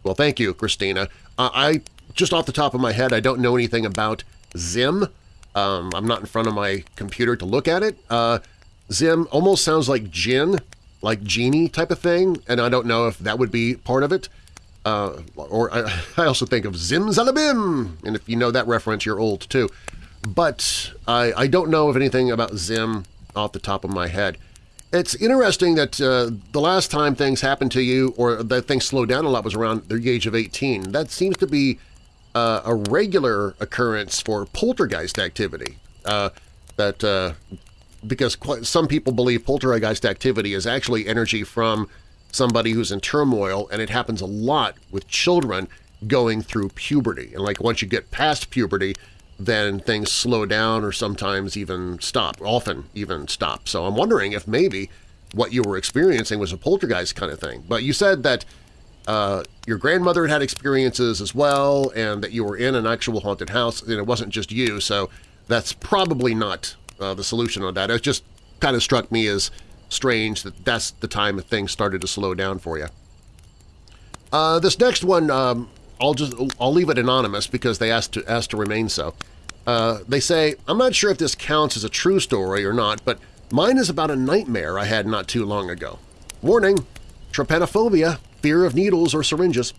Well, thank you, Christina. Uh, I Just off the top of my head, I don't know anything about Zim. Um, I'm not in front of my computer to look at it. Uh, Zim almost sounds like Jinn, like genie type of thing, and I don't know if that would be part of it. Uh, or I, I, also think of Zimzalabim, and if you know that reference, you're old too. But I, I don't know of anything about Zim off the top of my head. It's interesting that uh, the last time things happened to you or that things slowed down a lot was around the age of 18. That seems to be uh, a regular occurrence for poltergeist activity. Uh, that uh, Because some people believe poltergeist activity is actually energy from somebody who's in turmoil, and it happens a lot with children going through puberty. And like once you get past puberty, then things slow down or sometimes even stop, often even stop. So I'm wondering if maybe what you were experiencing was a poltergeist kind of thing. But you said that uh, your grandmother had had experiences as well and that you were in an actual haunted house and it wasn't just you, so that's probably not uh, the solution on that. It just kind of struck me as strange that that's the time that things started to slow down for you. Uh, this next one, um, I'll just I'll leave it anonymous because they asked to asked to remain so. Uh, they say, I'm not sure if this counts as a true story or not, but mine is about a nightmare I had not too long ago. Warning, trypanophobia, fear of needles or syringes.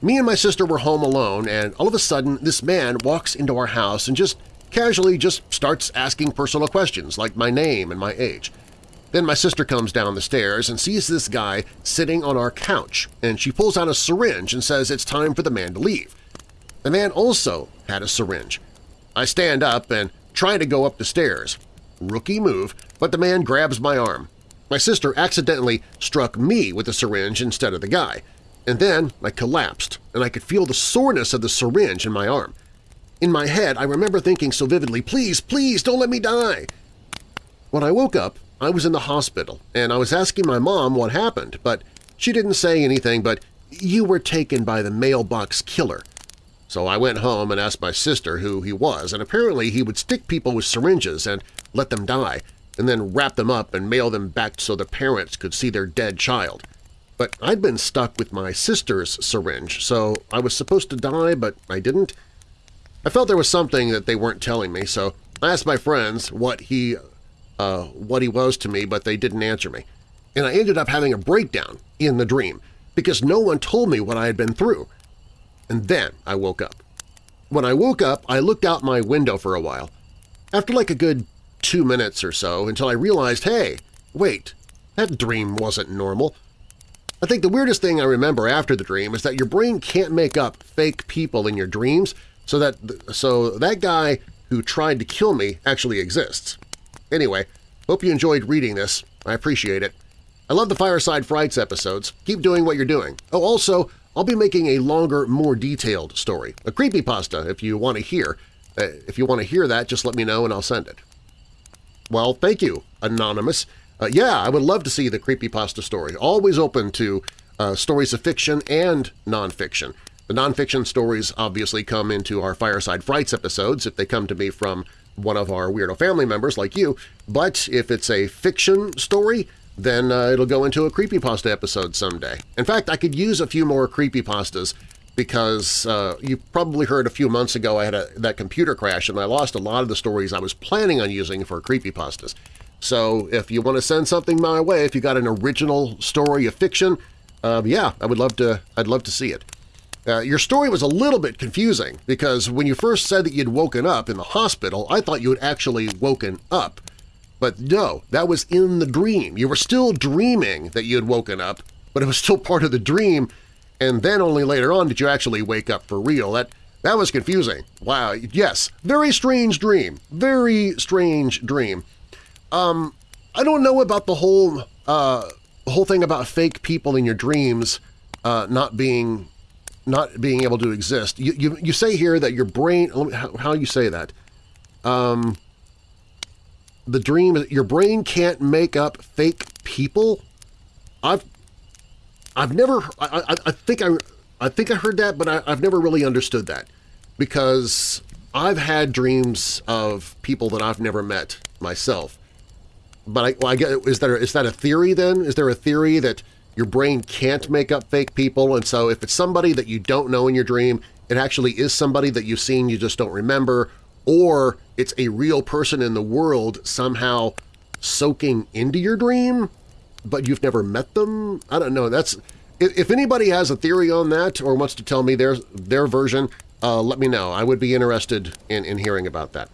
Me and my sister were home alone, and all of a sudden this man walks into our house and just casually just starts asking personal questions like my name and my age. Then my sister comes down the stairs and sees this guy sitting on our couch, and she pulls out a syringe and says it's time for the man to leave. The man also had a syringe. I stand up and try to go up the stairs. Rookie move, but the man grabs my arm. My sister accidentally struck me with the syringe instead of the guy, and then I collapsed, and I could feel the soreness of the syringe in my arm. In my head, I remember thinking so vividly, please, please, don't let me die. When I woke up, I was in the hospital, and I was asking my mom what happened, but she didn't say anything but, you were taken by the mailbox killer. So I went home and asked my sister who he was, and apparently he would stick people with syringes and let them die, and then wrap them up and mail them back so the parents could see their dead child. But I'd been stuck with my sister's syringe, so I was supposed to die, but I didn't. I felt there was something that they weren't telling me, so I asked my friends what he uh, what he was to me, but they didn't answer me. And I ended up having a breakdown in the dream because no one told me what I had been through. And then I woke up. When I woke up, I looked out my window for a while. After like a good two minutes or so until I realized, hey, wait, that dream wasn't normal. I think the weirdest thing I remember after the dream is that your brain can't make up fake people in your dreams so that, so that guy who tried to kill me actually exists. Anyway, hope you enjoyed reading this. I appreciate it. I love the Fireside Frights episodes. Keep doing what you're doing. Oh, also, I'll be making a longer, more detailed story, a creepypasta if you want to hear. Uh, if you want to hear that, just let me know and I'll send it. Well, thank you, Anonymous. Uh, yeah, I would love to see the creepypasta story. Always open to uh, stories of fiction and nonfiction. The nonfiction stories obviously come into our Fireside Frights episodes if they come to me from one of our Weirdo family members like you, but if it's a fiction story, then uh, it'll go into a creepypasta episode someday. In fact, I could use a few more creepypastas because uh, you probably heard a few months ago I had a, that computer crash and I lost a lot of the stories I was planning on using for creepypastas. So if you want to send something my way, if you got an original story of fiction, uh, yeah, I would love to. I'd love to see it. Uh, your story was a little bit confusing because when you first said that you'd woken up in the hospital, I thought you had actually woken up. But no, that was in the dream. You were still dreaming that you had woken up, but it was still part of the dream, and then only later on did you actually wake up for real. That, that was confusing. Wow, yes, very strange dream. Very strange dream. Um, I don't know about the whole, uh, whole thing about fake people in your dreams uh, not being not being able to exist. You, you, you say here that your brain, how, you say that? Um, the dream, your brain can't make up fake people? I've, I've never, I, I, I think I, I think I heard that, but I, I've never really understood that because I've had dreams of people that I've never met myself. But I, well, I get, is, there, is that a theory then? Is there a theory that your brain can't make up fake people and so if it's somebody that you don't know in your dream, it actually is somebody that you've seen you just don't remember, or it's a real person in the world somehow soaking into your dream, but you've never met them? I don't know. That's If anybody has a theory on that or wants to tell me their, their version, uh, let me know. I would be interested in, in hearing about that.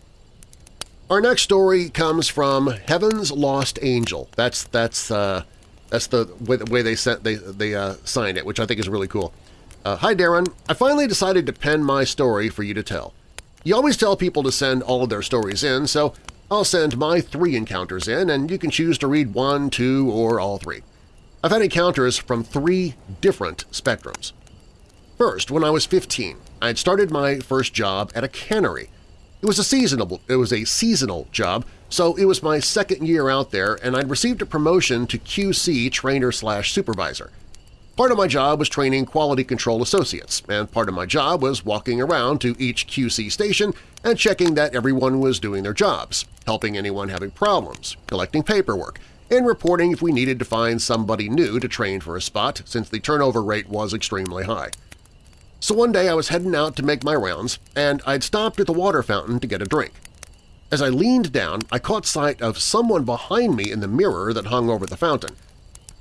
Our next story comes from Heaven's Lost Angel. That's that's uh, that's the way, the way they sent they they uh, signed it, which I think is really cool. Uh, Hi Darren, I finally decided to pen my story for you to tell. You always tell people to send all of their stories in, so I'll send my three encounters in, and you can choose to read one, two, or all three. I've had encounters from three different spectrums. First, when I was 15, I had started my first job at a cannery. It was a seasonal, it was a seasonal job, so it was my second year out there and I'd received a promotion to QC trainer slash supervisor. Part of my job was training quality control associates, and part of my job was walking around to each QC station and checking that everyone was doing their jobs, helping anyone having problems, collecting paperwork, and reporting if we needed to find somebody new to train for a spot since the turnover rate was extremely high. So one day I was heading out to make my rounds, and I'd stopped at the water fountain to get a drink. As I leaned down, I caught sight of someone behind me in the mirror that hung over the fountain.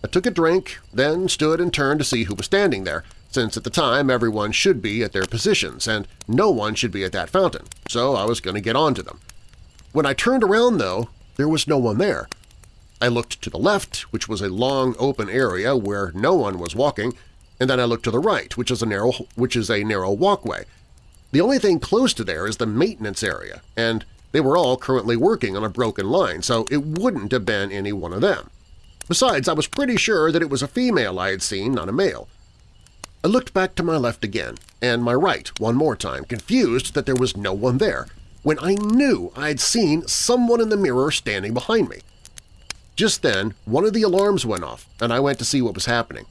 I took a drink, then stood and turned to see who was standing there, since at the time everyone should be at their positions and no one should be at that fountain, so I was going to get on to them. When I turned around, though, there was no one there. I looked to the left, which was a long open area where no one was walking, and then I looked to the right, which is a narrow, which is a narrow walkway. The only thing close to there is the maintenance area, and they were all currently working on a broken line, so it wouldn't have been any one of them. Besides, I was pretty sure that it was a female I had seen, not a male. I looked back to my left again, and my right one more time, confused that there was no one there, when I knew I had seen someone in the mirror standing behind me. Just then, one of the alarms went off, and I went to see what was happening.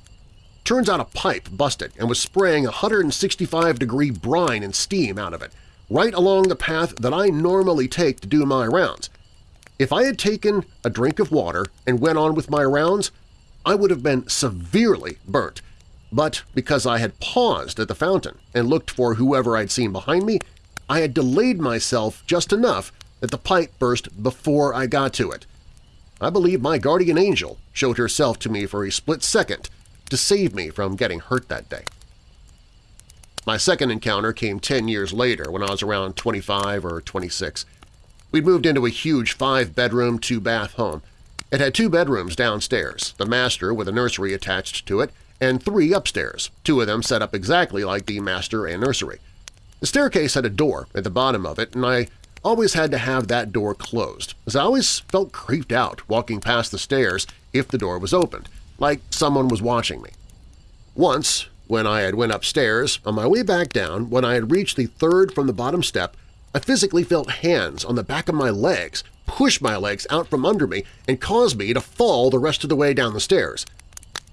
Turns out a pipe busted and was spraying 165-degree brine and steam out of it, right along the path that I normally take to do my rounds. If I had taken a drink of water and went on with my rounds, I would have been severely burnt, but because I had paused at the fountain and looked for whoever I'd seen behind me, I had delayed myself just enough that the pipe burst before I got to it. I believe my guardian angel showed herself to me for a split second to save me from getting hurt that day. My second encounter came 10 years later when I was around 25 or 26. We'd moved into a huge five-bedroom, two-bath home. It had two bedrooms downstairs, the master with a nursery attached to it, and three upstairs, two of them set up exactly like the master and nursery. The staircase had a door at the bottom of it, and I always had to have that door closed, as I always felt creeped out walking past the stairs if the door was opened, like someone was watching me. Once, when I had went upstairs, on my way back down, when I had reached the third from the bottom step, I physically felt hands on the back of my legs push my legs out from under me and cause me to fall the rest of the way down the stairs.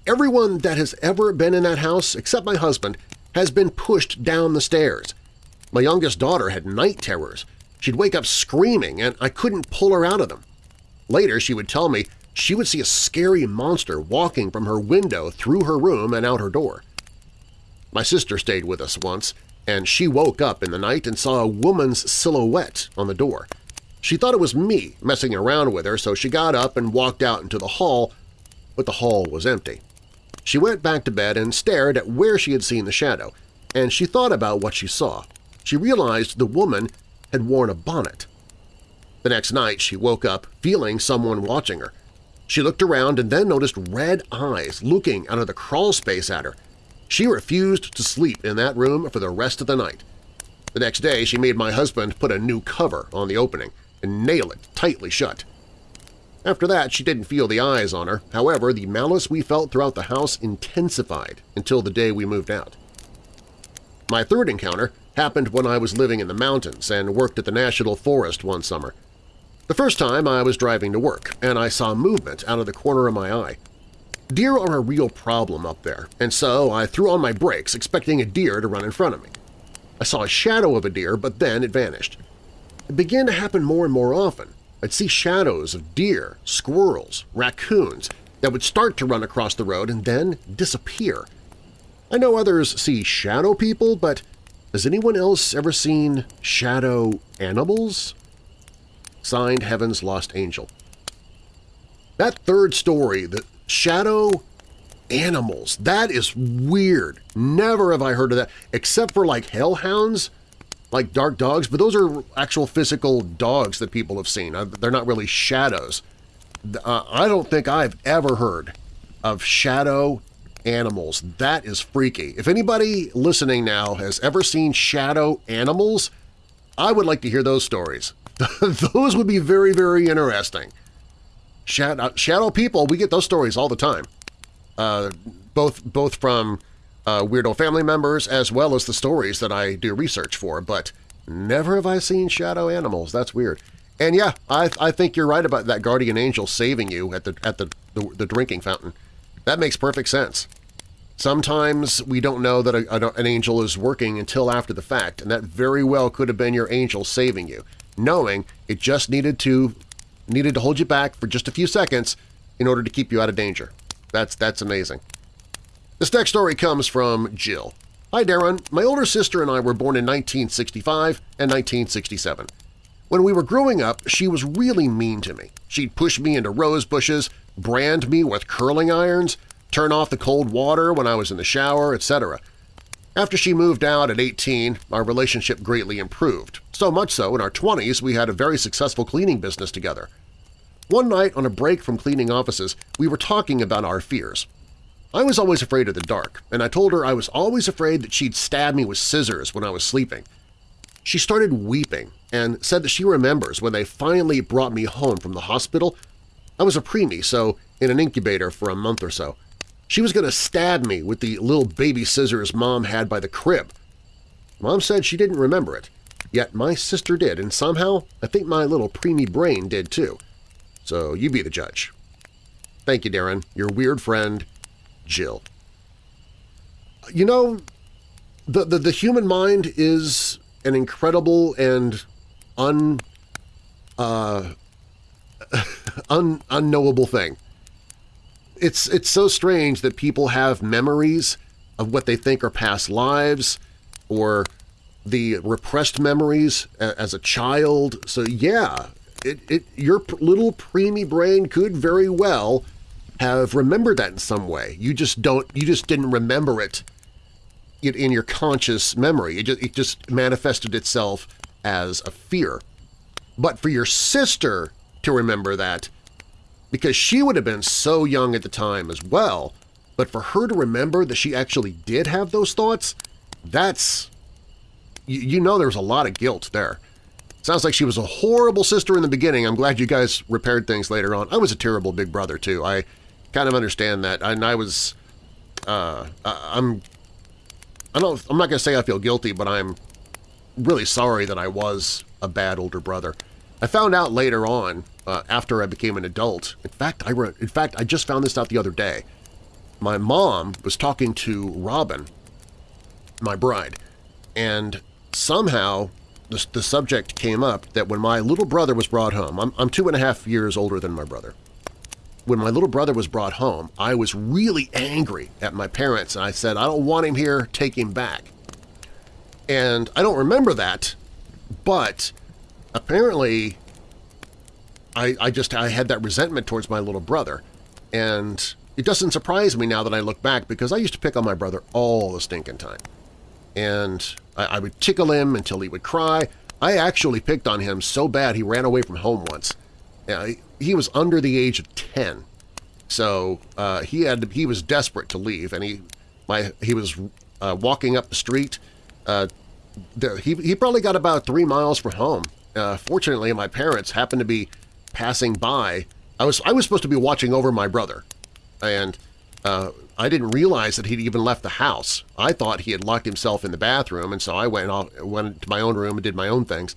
Everyone that has ever been in that house, except my husband, has been pushed down the stairs. My youngest daughter had night terrors. She'd wake up screaming, and I couldn't pull her out of them. Later, she would tell me she would see a scary monster walking from her window through her room and out her door. My sister stayed with us once, and she woke up in the night and saw a woman's silhouette on the door. She thought it was me messing around with her, so she got up and walked out into the hall, but the hall was empty. She went back to bed and stared at where she had seen the shadow, and she thought about what she saw. She realized the woman had worn a bonnet. The next night she woke up feeling someone watching her. She looked around and then noticed red eyes looking out of the crawl space at her. She refused to sleep in that room for the rest of the night. The next day she made my husband put a new cover on the opening and nail it tightly shut. After that, she didn't feel the eyes on her. However, the malice we felt throughout the house intensified until the day we moved out. My third encounter happened when I was living in the mountains and worked at the National Forest one summer. The first time I was driving to work, and I saw movement out of the corner of my eye. Deer are a real problem up there, and so I threw on my brakes expecting a deer to run in front of me. I saw a shadow of a deer, but then it vanished. It began to happen more and more often. I'd see shadows of deer, squirrels, raccoons that would start to run across the road and then disappear. I know others see shadow people, but has anyone else ever seen shadow animals? Signed Heaven's Lost Angel. That third story, the shadow animals, that is weird. Never have I heard of that, except for like hellhounds, like dark dogs, but those are actual physical dogs that people have seen. Uh, they're not really shadows. Uh, I don't think I've ever heard of shadow animals. That is freaky. If anybody listening now has ever seen shadow animals, I would like to hear those stories. those would be very, very interesting. Shadow, shadow people, we get those stories all the time, uh, both, both from uh, Weirdo family members as well as the stories that I do research for, but never have I seen shadow animals. That's weird. And yeah, I, I think you're right about that guardian angel saving you at the, at the, the, the drinking fountain. That makes perfect sense. Sometimes we don't know that a, a, an angel is working until after the fact, and that very well could have been your angel saving you, knowing it just needed to needed to hold you back for just a few seconds in order to keep you out of danger. That's, that's amazing. This next story comes from Jill. Hi, Darren. My older sister and I were born in 1965 and 1967. When we were growing up, she was really mean to me. She'd push me into rose bushes, brand me with curling irons, turn off the cold water when I was in the shower, etc. After she moved out at 18, our relationship greatly improved, so much so in our 20s we had a very successful cleaning business together. One night on a break from cleaning offices, we were talking about our fears. I was always afraid of the dark, and I told her I was always afraid that she'd stab me with scissors when I was sleeping. She started weeping and said that she remembers when they finally brought me home from the hospital. I was a preemie, so in an incubator for a month or so. She was going to stab me with the little baby scissors Mom had by the crib. Mom said she didn't remember it, yet my sister did, and somehow I think my little preemie brain did too. So you be the judge. Thank you, Darren. Your weird friend, Jill. You know, the, the, the human mind is an incredible and un, uh, un, unknowable thing it's it's so strange that people have memories of what they think are past lives or the repressed memories as a child. So yeah, it, it your little preemie brain could very well have remembered that in some way. You just don't you just didn't remember it in your conscious memory. It just, it just manifested itself as a fear. But for your sister to remember that because she would have been so young at the time as well, but for her to remember that she actually did have those thoughts, that's… you, you know there's a lot of guilt there. Sounds like she was a horrible sister in the beginning. I'm glad you guys repaired things later on. I was a terrible big brother, too. I kind of understand that. And I was… Uh, I'm… I don't, I'm not going to say I feel guilty, but I'm really sorry that I was a bad older brother. I found out later on, uh, after I became an adult. In fact, I wrote, in fact, I just found this out the other day. My mom was talking to Robin, my bride, and somehow the, the subject came up that when my little brother was brought home, I'm, I'm two and a half years older than my brother. When my little brother was brought home, I was really angry at my parents, and I said, I don't want him here, take him back. And I don't remember that, but apparently I, I just I had that resentment towards my little brother. And it doesn't surprise me now that I look back because I used to pick on my brother all the stinking time. And I, I would tickle him until he would cry. I actually picked on him so bad he ran away from home once. He was under the age of 10. So uh, he had he was desperate to leave, and he my he was uh, walking up the street. Uh, he, he probably got about three miles from home, uh, fortunately, my parents happened to be passing by. I was I was supposed to be watching over my brother, and uh, I didn't realize that he'd even left the house. I thought he had locked himself in the bathroom, and so I went off, went to my own room and did my own things.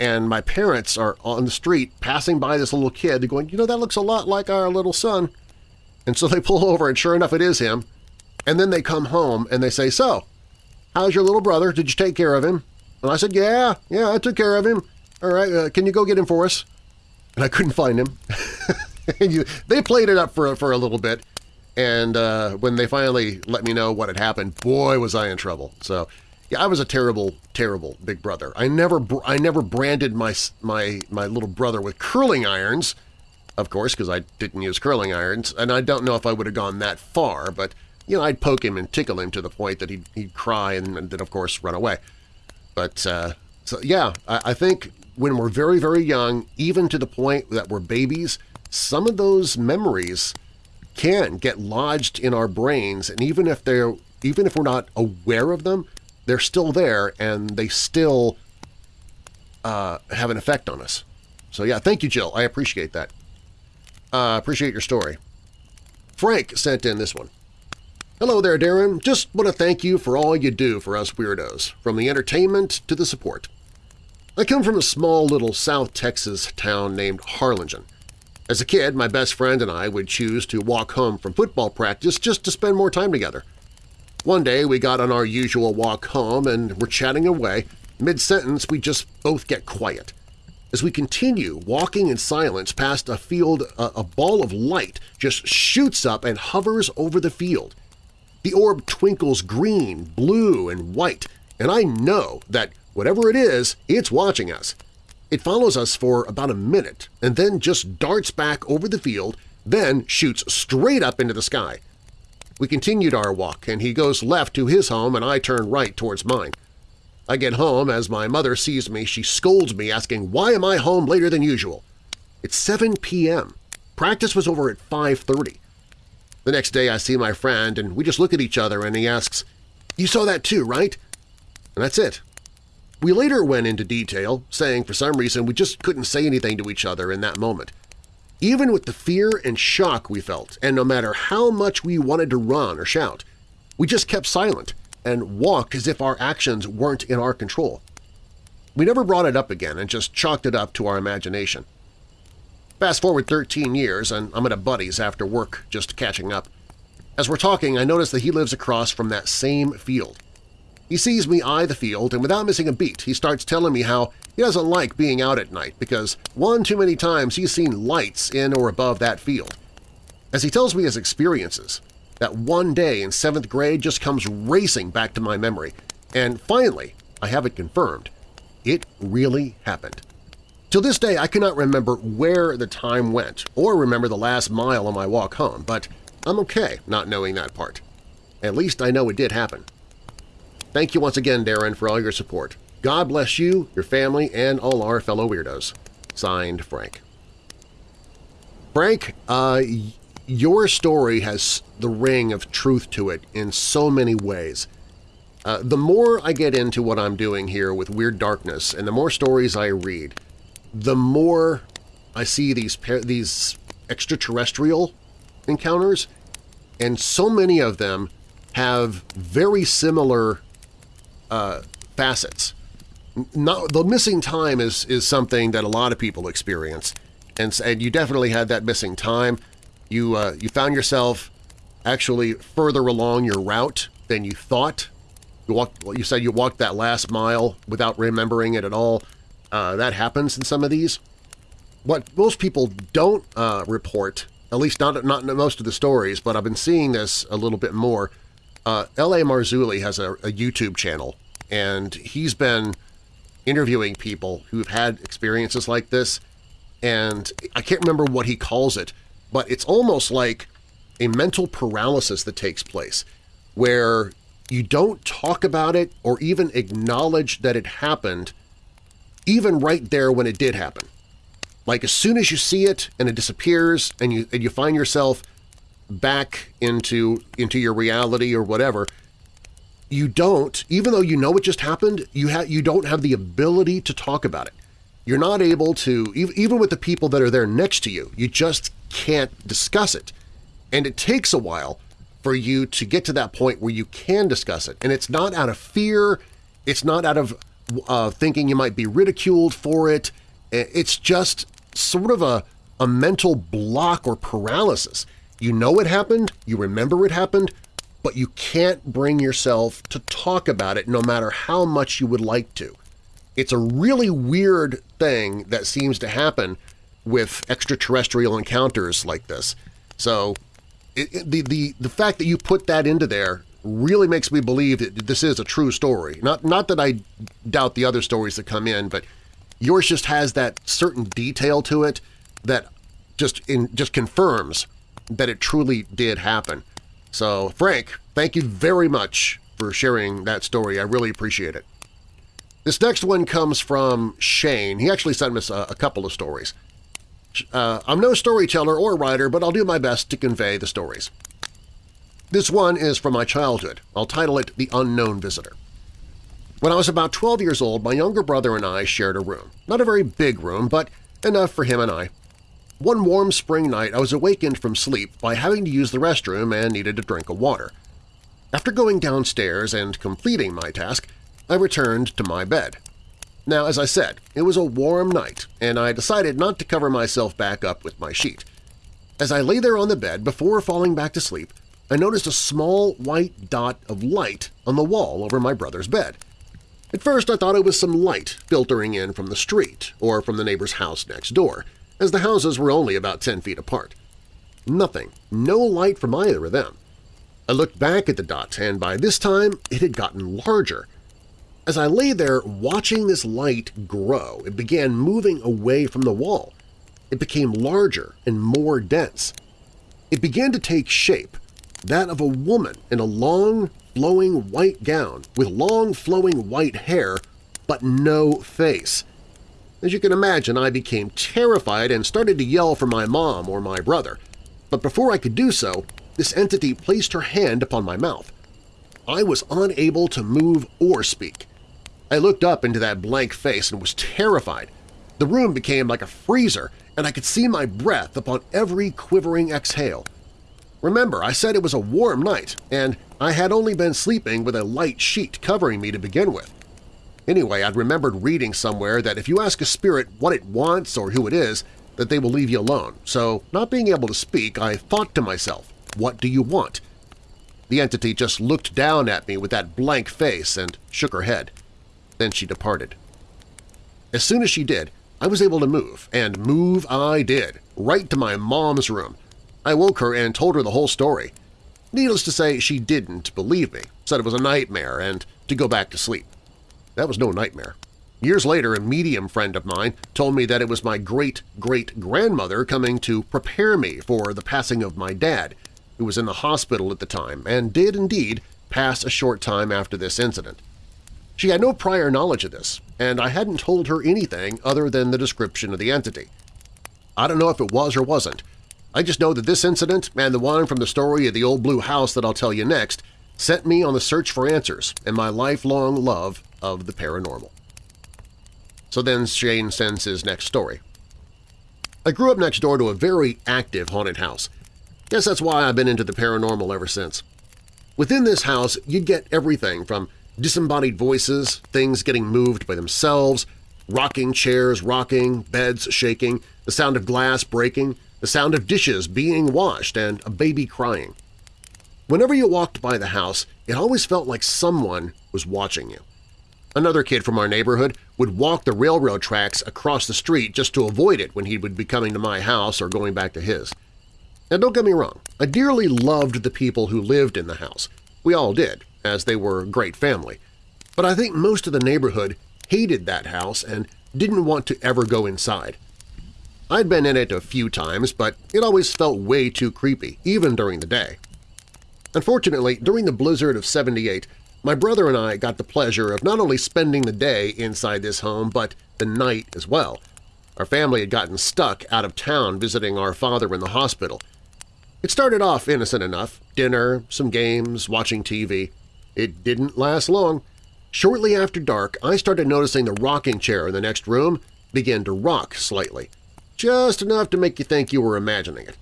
And my parents are on the street passing by this little kid. Going, you know, that looks a lot like our little son. And so they pull over and sure enough it is him. And then they come home and they say, so, how's your little brother? Did you take care of him? And I said, yeah, yeah, I took care of him. All right, uh, can you go get him for us? And I couldn't find him. you, they played it up for, for a little bit, and uh, when they finally let me know what had happened, boy, was I in trouble. So, yeah, I was a terrible, terrible big brother. I never, I never branded my my my little brother with curling irons, of course, because I didn't use curling irons, and I don't know if I would have gone that far, but you know, I'd poke him and tickle him to the point that he'd, he'd cry and, and then, of course, run away. But uh, so, yeah, I, I think when we're very, very young, even to the point that we're babies, some of those memories can get lodged in our brains, and even if they're even if we're not aware of them, they're still there and they still uh, have an effect on us. So yeah, thank you, Jill. I appreciate that. Uh, appreciate your story. Frank sent in this one. Hello there, Darren. Just want to thank you for all you do for us weirdos, from the entertainment to the support. I come from a small little South Texas town named Harlingen. As a kid, my best friend and I would choose to walk home from football practice just to spend more time together. One day we got on our usual walk home and were chatting away. Mid-sentence, we just both get quiet. As we continue walking in silence past a field, a, a ball of light just shoots up and hovers over the field. The orb twinkles green, blue, and white, and I know that whatever it is, it's watching us. It follows us for about a minute and then just darts back over the field, then shoots straight up into the sky. We continued our walk, and he goes left to his home and I turn right towards mine. I get home. As my mother sees me, she scolds me, asking, why am I home later than usual? It's 7 p.m. Practice was over at 5.30. The next day I see my friend, and we just look at each other, and he asks, you saw that too, right? And that's it. We later went into detail, saying for some reason we just couldn't say anything to each other in that moment. Even with the fear and shock we felt, and no matter how much we wanted to run or shout, we just kept silent and walked as if our actions weren't in our control. We never brought it up again and just chalked it up to our imagination. Fast forward 13 years and I'm at a buddy's after work just catching up. As we're talking, I notice that he lives across from that same field. He sees me eye the field, and without missing a beat, he starts telling me how he doesn't like being out at night because one too many times he's seen lights in or above that field. As he tells me his experiences, that one day in seventh grade just comes racing back to my memory, and finally I have it confirmed. It really happened. Till this day I cannot remember where the time went or remember the last mile on my walk home, but I'm okay not knowing that part. At least I know it did happen. Thank you once again, Darren, for all your support. God bless you, your family, and all our fellow weirdos. Signed, Frank. Frank, uh, your story has the ring of truth to it in so many ways. Uh, the more I get into what I'm doing here with Weird Darkness and the more stories I read, the more I see these these extraterrestrial encounters, and so many of them have very similar uh, facets. Not, the missing time is, is something that a lot of people experience, and, and you definitely had that missing time. You, uh, you found yourself actually further along your route than you thought. You, walked, you said you walked that last mile without remembering it at all. Uh, that happens in some of these. What most people don't uh, report, at least not, not most of the stories, but I've been seeing this a little bit more, uh, L.A. Marzulli has a, a YouTube channel, and he's been interviewing people who've had experiences like this, and I can't remember what he calls it, but it's almost like a mental paralysis that takes place, where you don't talk about it or even acknowledge that it happened even right there when it did happen. Like as soon as you see it and it disappears and you, and you find yourself back into, into your reality or whatever, you don't, even though you know what just happened, you, ha you don't have the ability to talk about it. You're not able to, even with the people that are there next to you, you just can't discuss it. And it takes a while for you to get to that point where you can discuss it. And it's not out of fear, it's not out of uh, thinking you might be ridiculed for it, it's just sort of a, a mental block or paralysis. You know it happened, you remember it happened, but you can't bring yourself to talk about it no matter how much you would like to. It's a really weird thing that seems to happen with extraterrestrial encounters like this. So it, it, the, the, the fact that you put that into there really makes me believe that this is a true story. Not, not that I doubt the other stories that come in, but yours just has that certain detail to it that just, in, just confirms that it truly did happen. So, Frank, thank you very much for sharing that story. I really appreciate it. This next one comes from Shane. He actually sent us a, a couple of stories. Uh, I'm no storyteller or writer, but I'll do my best to convey the stories. This one is from my childhood. I'll title it The Unknown Visitor. When I was about 12 years old, my younger brother and I shared a room. Not a very big room, but enough for him and I. One warm spring night I was awakened from sleep by having to use the restroom and needed a drink of water. After going downstairs and completing my task, I returned to my bed. Now, as I said, it was a warm night, and I decided not to cover myself back up with my sheet. As I lay there on the bed before falling back to sleep, I noticed a small white dot of light on the wall over my brother's bed. At first I thought it was some light filtering in from the street or from the neighbor's house next door, as the houses were only about 10 feet apart. Nothing, no light from either of them. I looked back at the dot, and by this time it had gotten larger – as I lay there watching this light grow, it began moving away from the wall. It became larger and more dense. It began to take shape, that of a woman in a long, flowing white gown with long, flowing white hair, but no face. As you can imagine, I became terrified and started to yell for my mom or my brother. But before I could do so, this entity placed her hand upon my mouth. I was unable to move or speak. I looked up into that blank face and was terrified. The room became like a freezer, and I could see my breath upon every quivering exhale. Remember, I said it was a warm night, and I had only been sleeping with a light sheet covering me to begin with. Anyway, I'd remembered reading somewhere that if you ask a spirit what it wants or who it is, that they will leave you alone, so not being able to speak, I thought to myself, what do you want? The entity just looked down at me with that blank face and shook her head. Then she departed. As soon as she did, I was able to move, and move I did, right to my mom's room. I woke her and told her the whole story. Needless to say, she didn't believe me, said it was a nightmare and to go back to sleep. That was no nightmare. Years later, a medium friend of mine told me that it was my great-great-grandmother coming to prepare me for the passing of my dad, who was in the hospital at the time and did indeed pass a short time after this incident. She had no prior knowledge of this, and I hadn't told her anything other than the description of the entity. I don't know if it was or wasn't. I just know that this incident and the one from the story of the old blue house that I'll tell you next sent me on the search for answers and my lifelong love of the paranormal. So then Shane sends his next story. I grew up next door to a very active haunted house. Guess that's why I've been into the paranormal ever since. Within this house, you'd get everything from disembodied voices, things getting moved by themselves, rocking chairs rocking, beds shaking, the sound of glass breaking, the sound of dishes being washed, and a baby crying. Whenever you walked by the house, it always felt like someone was watching you. Another kid from our neighborhood would walk the railroad tracks across the street just to avoid it when he would be coming to my house or going back to his. Now don't get me wrong, I dearly loved the people who lived in the house. We all did, as they were a great family. But I think most of the neighborhood hated that house and didn't want to ever go inside. I'd been in it a few times, but it always felt way too creepy, even during the day. Unfortunately, during the blizzard of 78, my brother and I got the pleasure of not only spending the day inside this home, but the night as well. Our family had gotten stuck out of town visiting our father in the hospital. It started off innocent enough – dinner, some games, watching TV. It didn't last long. Shortly after dark, I started noticing the rocking chair in the next room begin to rock slightly, just enough to make you think you were imagining it.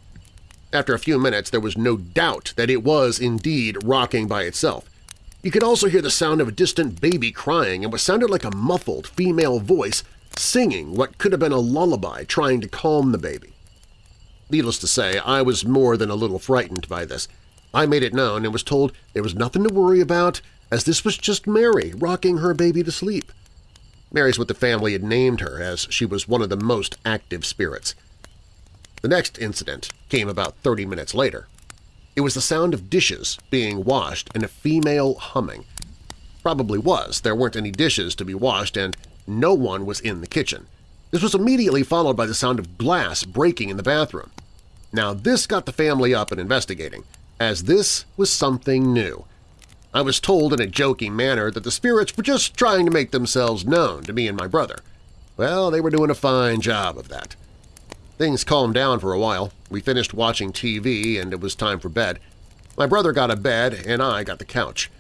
After a few minutes, there was no doubt that it was indeed rocking by itself. You could also hear the sound of a distant baby crying and what sounded like a muffled female voice singing what could have been a lullaby trying to calm the baby. Needless to say, I was more than a little frightened by this. I made it known and was told there was nothing to worry about, as this was just Mary rocking her baby to sleep. Mary's what the family had named her, as she was one of the most active spirits. The next incident came about 30 minutes later. It was the sound of dishes being washed and a female humming. Probably was. There weren't any dishes to be washed and no one was in the kitchen. This was immediately followed by the sound of glass breaking in the bathroom. Now this got the family up and investigating, as this was something new. I was told in a joking manner that the spirits were just trying to make themselves known to me and my brother. Well, they were doing a fine job of that. Things calmed down for a while. We finished watching TV and it was time for bed. My brother got a bed and I got the couch.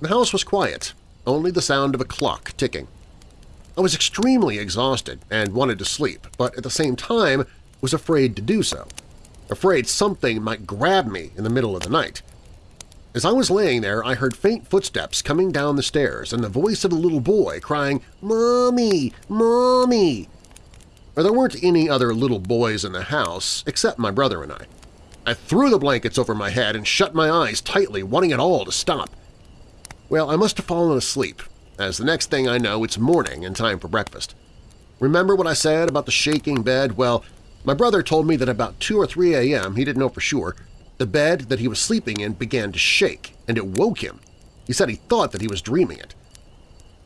The house was quiet, only the sound of a clock ticking. I was extremely exhausted and wanted to sleep, but at the same time was afraid to do so, afraid something might grab me in the middle of the night. As I was laying there, I heard faint footsteps coming down the stairs and the voice of a little boy crying, "'Mommy! Mommy!' There weren't any other little boys in the house except my brother and I. I threw the blankets over my head and shut my eyes tightly, wanting it all to stop. Well, I must have fallen asleep, as the next thing I know it's morning and time for breakfast. Remember what I said about the shaking bed? Well, my brother told me that about 2 or 3 a.m., he didn't know for sure, the bed that he was sleeping in began to shake, and it woke him. He said he thought that he was dreaming it.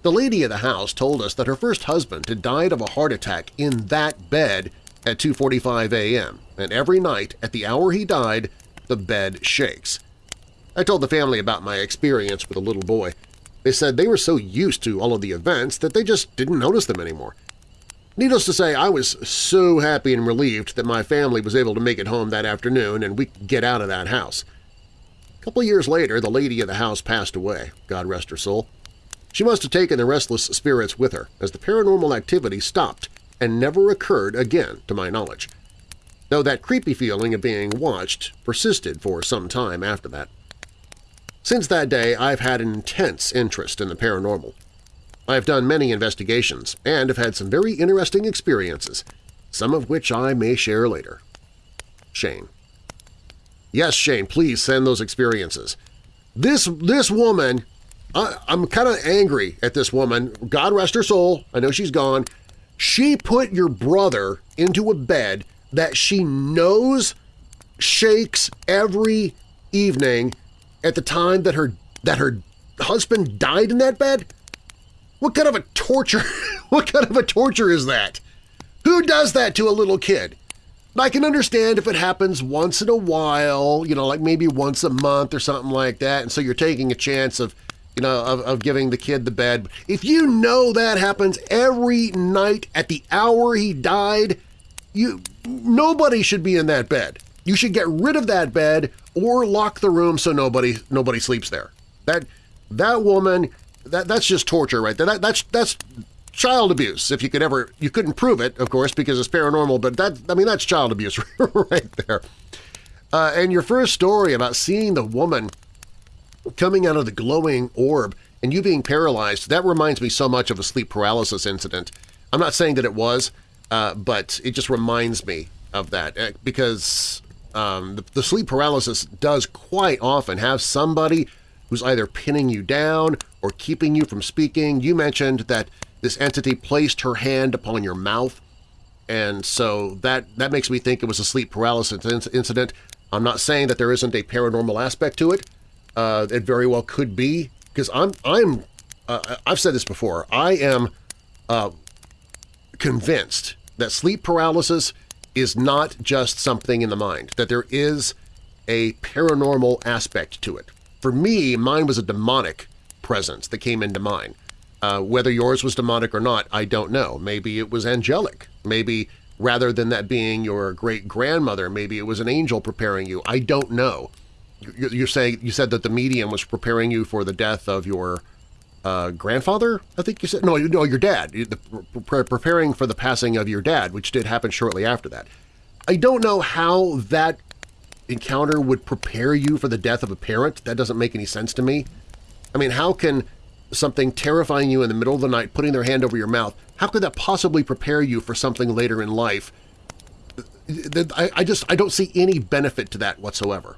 The lady of the house told us that her first husband had died of a heart attack in that bed at 2.45 a.m., and every night at the hour he died, the bed shakes. I told the family about my experience with a little boy. They said they were so used to all of the events that they just didn't notice them anymore. Needless to say, I was so happy and relieved that my family was able to make it home that afternoon and we could get out of that house. A couple years later, the lady of the house passed away, God rest her soul. She must have taken the restless spirits with her, as the paranormal activity stopped and never occurred again to my knowledge, though that creepy feeling of being watched persisted for some time after that. Since that day, I've had an intense interest in the paranormal. I have done many investigations and have had some very interesting experiences, some of which I may share later. Shane. Yes, Shane, please send those experiences. This, this woman I, am kind of angry at this woman. God rest her soul. I know she's gone. She put your brother into a bed that she knows shakes every evening at the time that her that her husband died in that bed? What kind of a torture what kind of a torture is that? Who does that to a little kid? I can understand if it happens once in a while, you know, like maybe once a month or something like that, and so you're taking a chance of you know, of, of giving the kid the bed. If you know that happens every night at the hour he died, you nobody should be in that bed. You should get rid of that bed or lock the room so nobody nobody sleeps there. That that woman that that's just torture right there. That, that's that's child abuse. If you could ever you couldn't prove it, of course, because it's paranormal. But that I mean that's child abuse right there. Uh, and your first story about seeing the woman coming out of the glowing orb and you being paralyzed, that reminds me so much of a sleep paralysis incident. I'm not saying that it was, uh, but it just reminds me of that uh, because um, the, the sleep paralysis does quite often have somebody who's either pinning you down or keeping you from speaking. You mentioned that this entity placed her hand upon your mouth, and so that, that makes me think it was a sleep paralysis incident. I'm not saying that there isn't a paranormal aspect to it, uh, it very well could be because I'm I'm uh, I've said this before. I am uh, convinced that sleep paralysis is not just something in the mind, that there is a paranormal aspect to it. For me, mine was a demonic presence that came into mine. Uh, whether yours was demonic or not, I don't know. Maybe it was angelic. Maybe rather than that being your great-grandmother, maybe it was an angel preparing you. I don't know you're saying you said that the medium was preparing you for the death of your uh, grandfather. I think you said no, no, your dad. The, pre preparing for the passing of your dad, which did happen shortly after that. I don't know how that encounter would prepare you for the death of a parent. That doesn't make any sense to me. I mean, how can something terrifying you in the middle of the night, putting their hand over your mouth, how could that possibly prepare you for something later in life I, just I don't see any benefit to that whatsoever.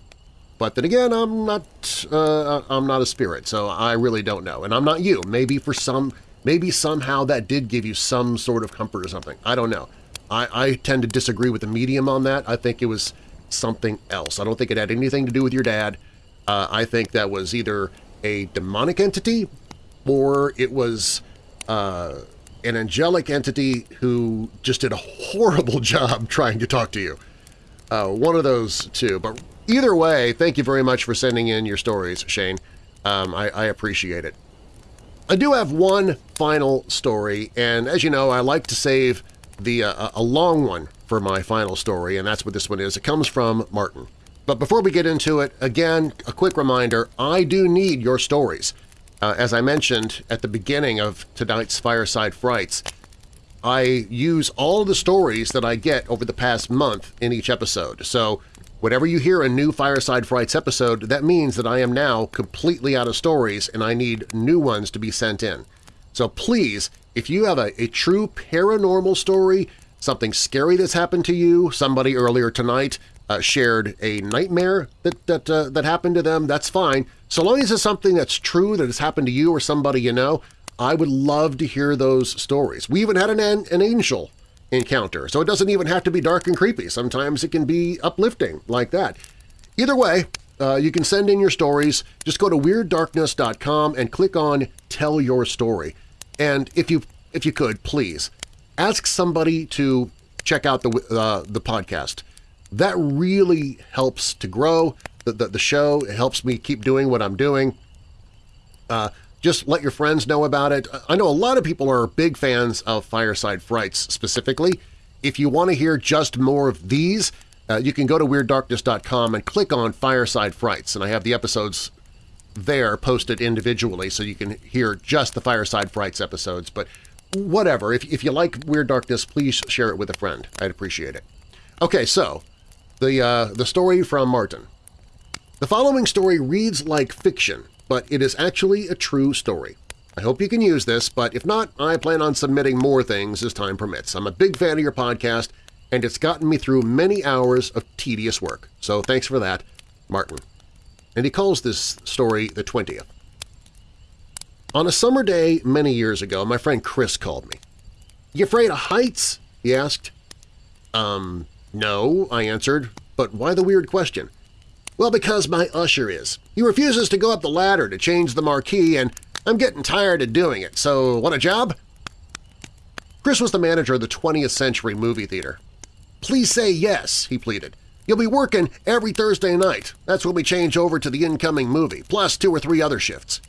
But then again, I'm not uh, I'm not a spirit, so I really don't know. And I'm not you. Maybe for some, maybe somehow that did give you some sort of comfort or something. I don't know. I, I tend to disagree with the medium on that. I think it was something else. I don't think it had anything to do with your dad. Uh, I think that was either a demonic entity or it was uh, an angelic entity who just did a horrible job trying to talk to you. Uh, one of those two. But either way, thank you very much for sending in your stories, Shane. Um, I, I appreciate it. I do have one final story, and as you know, I like to save the uh, a long one for my final story, and that's what this one is. It comes from Martin. But before we get into it, again, a quick reminder, I do need your stories. Uh, as I mentioned at the beginning of tonight's Fireside Frights, I use all the stories that I get over the past month in each episode. So whenever you hear a new Fireside Frights episode, that means that I am now completely out of stories and I need new ones to be sent in. So please, if you have a, a true paranormal story, something scary that's happened to you, somebody earlier tonight uh, shared a nightmare that, that, uh, that happened to them, that's fine. So long as it's something that's true that has happened to you or somebody you know, I would love to hear those stories. We even had an, an angel encounter, so it doesn't even have to be dark and creepy. Sometimes it can be uplifting like that. Either way, uh, you can send in your stories. Just go to WeirdDarkness.com and click on Tell Your Story. And if you if you could, please, ask somebody to check out the, uh, the podcast. That really helps to grow the, the, the, show. It helps me keep doing what I'm doing. Uh, just let your friends know about it. I know a lot of people are big fans of Fireside Frights specifically. If you want to hear just more of these, uh, you can go to WeirdDarkness.com and click on Fireside Frights, and I have the episodes there posted individually so you can hear just the Fireside Frights episodes. But whatever, if, if you like Weird Darkness, please share it with a friend. I'd appreciate it. Okay, so the, uh, the story from Martin. The following story reads like fiction, but it is actually a true story. I hope you can use this, but if not, I plan on submitting more things as time permits. I'm a big fan of your podcast, and it's gotten me through many hours of tedious work, so thanks for that, Martin and he calls this story the 20th. On a summer day many years ago, my friend Chris called me. You afraid of heights? he asked. Um, no, I answered, but why the weird question? Well, because my usher is. He refuses to go up the ladder to change the marquee, and I'm getting tired of doing it, so want a job? Chris was the manager of the 20th Century Movie Theater. Please say yes, he pleaded. You'll be working every Thursday night. That's when we change over to the incoming movie, plus two or three other shifts.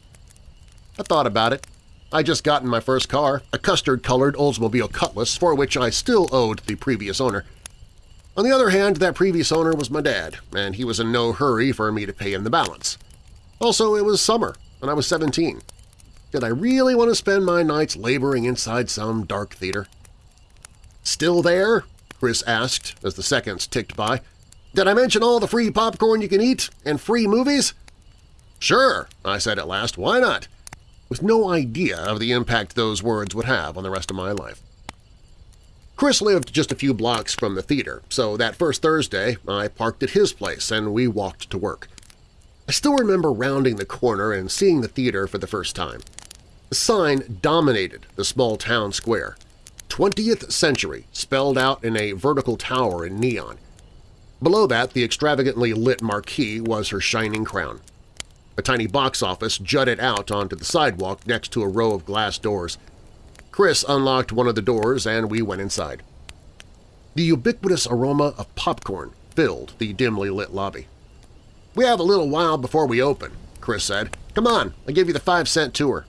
I thought about it. I'd just got in my first car, a custard-colored Oldsmobile Cutlass for which I still owed the previous owner. On the other hand, that previous owner was my dad, and he was in no hurry for me to pay him the balance. Also, it was summer, and I was 17. Did I really want to spend my nights laboring inside some dark theater? "'Still there?' Chris asked as the seconds ticked by. Did I mention all the free popcorn you can eat and free movies? Sure, I said at last, why not? With no idea of the impact those words would have on the rest of my life. Chris lived just a few blocks from the theater, so that first Thursday I parked at his place and we walked to work. I still remember rounding the corner and seeing the theater for the first time. The sign dominated the small town square. 20th Century spelled out in a vertical tower in neon. Below that, the extravagantly lit marquee was her shining crown. A tiny box office jutted out onto the sidewalk next to a row of glass doors. Chris unlocked one of the doors and we went inside. The ubiquitous aroma of popcorn filled the dimly lit lobby. "'We have a little while before we open,' Chris said. "'Come on, I'll give you the five-cent tour.'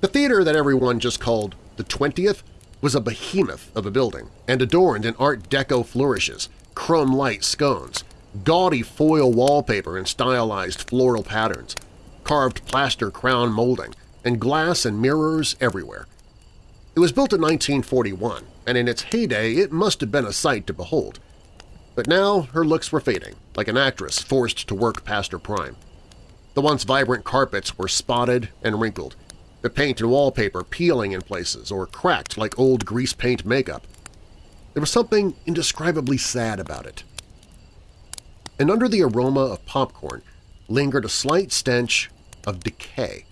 The theater that everyone just called the 20th was a behemoth of a building and adorned in Art Deco flourishes – chrome light scones, gaudy foil wallpaper in stylized floral patterns, carved plaster crown molding, and glass and mirrors everywhere. It was built in 1941, and in its heyday it must have been a sight to behold. But now her looks were fading, like an actress forced to work past her prime. The once vibrant carpets were spotted and wrinkled, the paint and wallpaper peeling in places or cracked like old grease paint makeup. There was something indescribably sad about it. And under the aroma of popcorn lingered a slight stench of decay.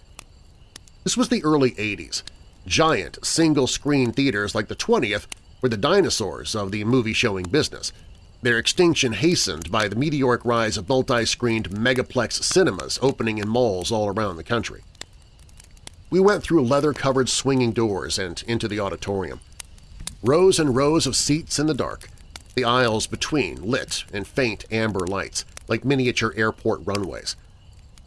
This was the early 80s. Giant, single-screen theaters like the 20th were the dinosaurs of the movie-showing business, their extinction hastened by the meteoric rise of multi-screened megaplex cinemas opening in malls all around the country. We went through leather-covered swinging doors and into the auditorium. Rows and rows of seats in the dark, the aisles between lit in faint amber lights, like miniature airport runways.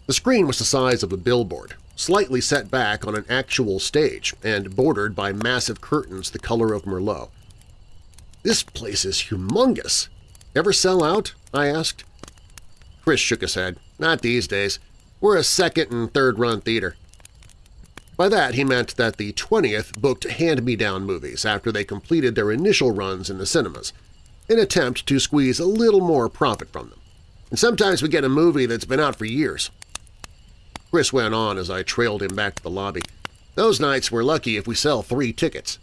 The screen was the size of a billboard, slightly set back on an actual stage and bordered by massive curtains the color of Merlot. This place is humongous, Ever sell out? I asked. Chris shook his head. Not these days. We're a second and third run theater. By that he meant that the 20th booked hand-me-down movies after they completed their initial runs in the cinemas, an attempt to squeeze a little more profit from them. And sometimes we get a movie that's been out for years. Chris went on as I trailed him back to the lobby. Those nights we're lucky if we sell three tickets.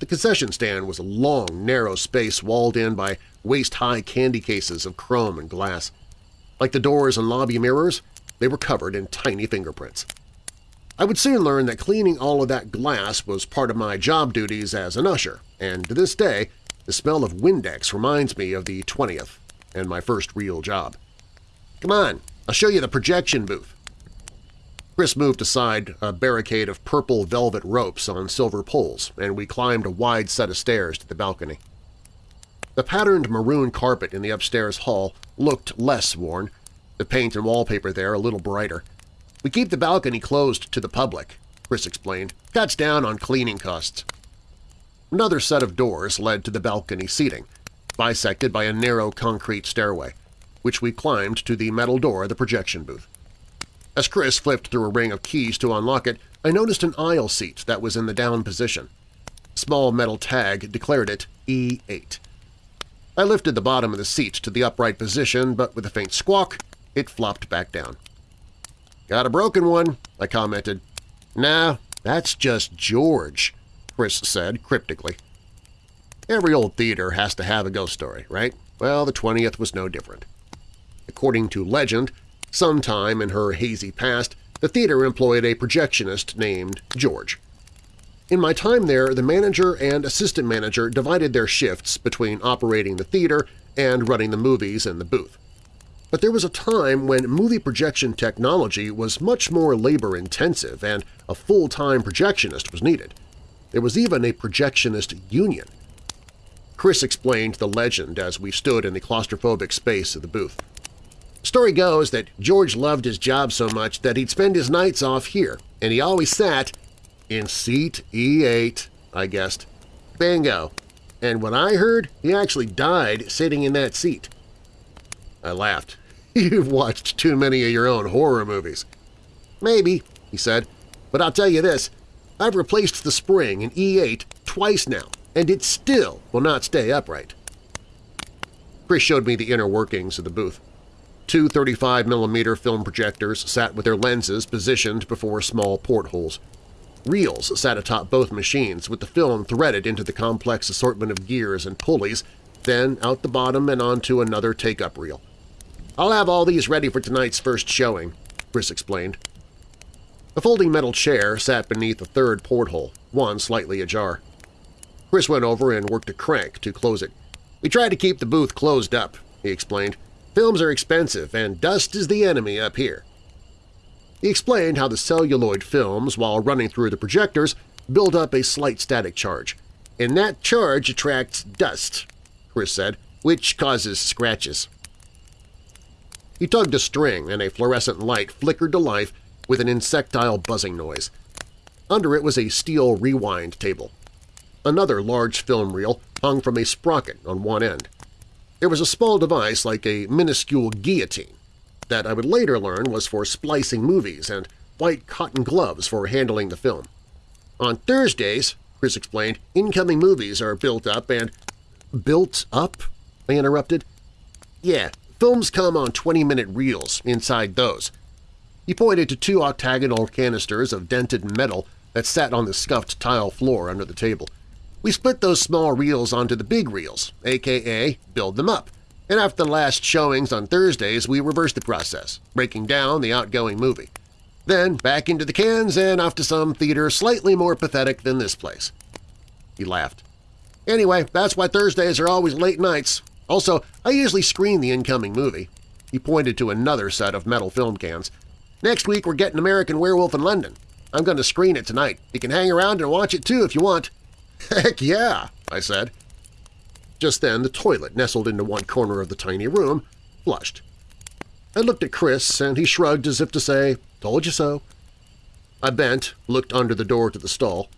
The concession stand was a long, narrow space walled in by waist-high candy cases of chrome and glass. Like the doors and lobby mirrors, they were covered in tiny fingerprints. I would soon learn that cleaning all of that glass was part of my job duties as an usher, and to this day the smell of Windex reminds me of the 20th and my first real job. Come on, I'll show you the projection booth. Chris moved aside a barricade of purple velvet ropes on silver poles, and we climbed a wide set of stairs to the balcony. The patterned maroon carpet in the upstairs hall looked less worn, the paint and wallpaper there a little brighter. We keep the balcony closed to the public, Chris explained. Cuts down on cleaning costs. Another set of doors led to the balcony seating, bisected by a narrow concrete stairway, which we climbed to the metal door of the projection booth. As Chris flipped through a ring of keys to unlock it, I noticed an aisle seat that was in the down position. A small metal tag declared it E8. I lifted the bottom of the seat to the upright position, but with a faint squawk, it flopped back down. "'Got a broken one,' I commented. "'Nah, that's just George,' Chris said cryptically. Every old theater has to have a ghost story, right? Well, the 20th was no different. According to legend, Sometime in her hazy past, the theater employed a projectionist named George. In my time there, the manager and assistant manager divided their shifts between operating the theater and running the movies in the booth. But there was a time when movie projection technology was much more labor-intensive and a full-time projectionist was needed. There was even a projectionist union. Chris explained the legend as we stood in the claustrophobic space of the booth. Story goes that George loved his job so much that he'd spend his nights off here, and he always sat in seat E8, I guessed. Bingo. And when I heard, he actually died sitting in that seat. I laughed. You've watched too many of your own horror movies. Maybe, he said, but I'll tell you this, I've replaced the spring in E8 twice now, and it still will not stay upright. Chris showed me the inner workings of the booth. Two 35mm film projectors sat with their lenses positioned before small portholes. Reels sat atop both machines with the film threaded into the complex assortment of gears and pulleys, then out the bottom and onto another take-up reel. "'I'll have all these ready for tonight's first showing,' Chris explained. A folding metal chair sat beneath a third porthole, one slightly ajar. Chris went over and worked a crank to close it. "'We tried to keep the booth closed up,' he explained. Films are expensive, and dust is the enemy up here. He explained how the celluloid films, while running through the projectors, build up a slight static charge. And that charge attracts dust, Chris said, which causes scratches. He tugged a string, and a fluorescent light flickered to life with an insectile buzzing noise. Under it was a steel rewind table. Another large film reel hung from a sprocket on one end. There was a small device like a minuscule guillotine that I would later learn was for splicing movies and white cotton gloves for handling the film. On Thursdays, Chris explained, incoming movies are built up and… Built up? I interrupted. Yeah, films come on 20-minute reels inside those. He pointed to two octagonal canisters of dented metal that sat on the scuffed tile floor under the table. We split those small reels onto the big reels, aka build them up, and after the last showings on Thursdays we reverse the process, breaking down the outgoing movie. Then back into the cans and off to some theater slightly more pathetic than this place. He laughed. Anyway, that's why Thursdays are always late nights. Also, I usually screen the incoming movie. He pointed to another set of metal film cans. Next week we're getting American Werewolf in London. I'm going to screen it tonight. You can hang around and watch it too if you want. Heck yeah, I said. Just then the toilet nestled into one corner of the tiny room, flushed. I looked at Chris, and he shrugged as if to say, told you so. I bent, looked under the door to the stall.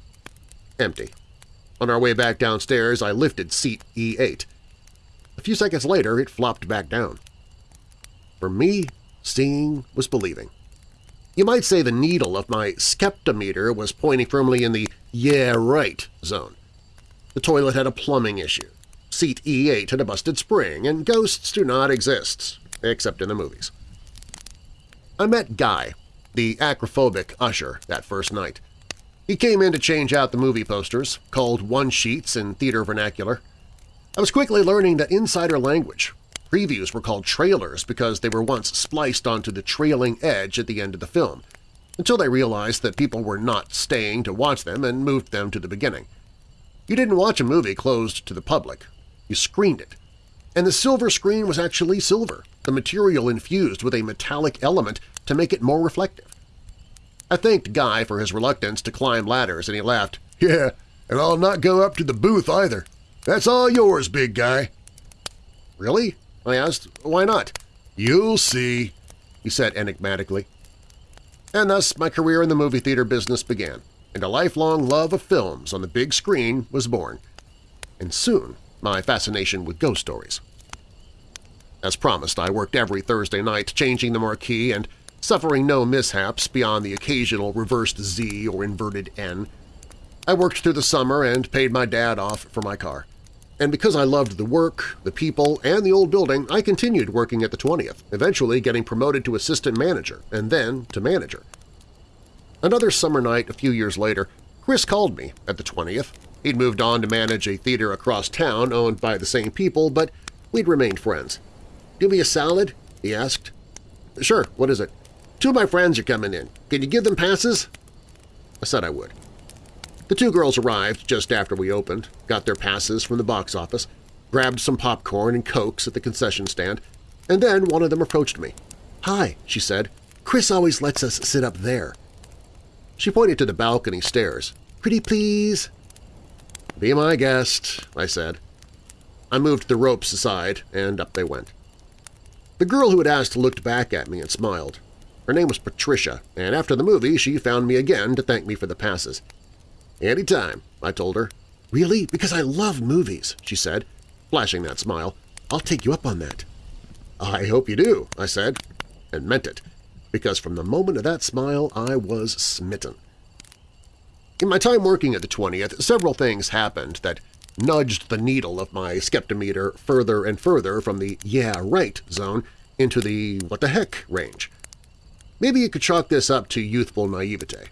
Empty. On our way back downstairs, I lifted seat E8. A few seconds later, it flopped back down. For me, seeing was believing. You might say the needle of my skeptometer was pointing firmly in the yeah right zone. The toilet had a plumbing issue. Seat E8 had a busted spring, and ghosts do not exist, except in the movies. I met Guy, the acrophobic usher, that first night. He came in to change out the movie posters, called one-sheets in theater vernacular. I was quickly learning that insider language. Previews were called trailers because they were once spliced onto the trailing edge at the end of the film, until they realized that people were not staying to watch them and moved them to the beginning. You didn't watch a movie closed to the public. You screened it. And the silver screen was actually silver, the material infused with a metallic element to make it more reflective. I thanked Guy for his reluctance to climb ladders, and he laughed. Yeah, and I'll not go up to the booth either. That's all yours, big guy. Really? I asked. Why not? You'll see, he said enigmatically. And thus my career in the movie theater business began, and a lifelong love of films on the big screen was born. And soon my fascination with ghost stories. As promised, I worked every Thursday night changing the marquee and suffering no mishaps beyond the occasional reversed Z or inverted N. I worked through the summer and paid my dad off for my car. And because I loved the work, the people, and the old building, I continued working at the 20th, eventually getting promoted to assistant manager and then to manager. Another summer night a few years later, Chris called me at the 20th. He'd moved on to manage a theater across town owned by the same people, but we'd remained friends. "'Do me a salad?' he asked. "'Sure, what is it?' Two of my friends are coming in. Can you give them passes?' I said I would. The two girls arrived just after we opened, got their passes from the box office, grabbed some popcorn and cokes at the concession stand, and then one of them approached me. "'Hi,' she said. "'Chris always lets us sit up there.' She pointed to the balcony stairs. "'Pretty please?' "'Be my guest,' I said. I moved the ropes aside, and up they went. The girl who had asked looked back at me and smiled. Her name was Patricia, and after the movie she found me again to thank me for the passes. "'Any time,' I told her. "'Really? Because I love movies,' she said, flashing that smile. "'I'll take you up on that.' "'I hope you do,' I said, and meant it, because from the moment of that smile I was smitten. In my time working at the 20th, several things happened that nudged the needle of my skeptometer further and further from the yeah right zone into the what the heck range. Maybe you could chalk this up to youthful naivete.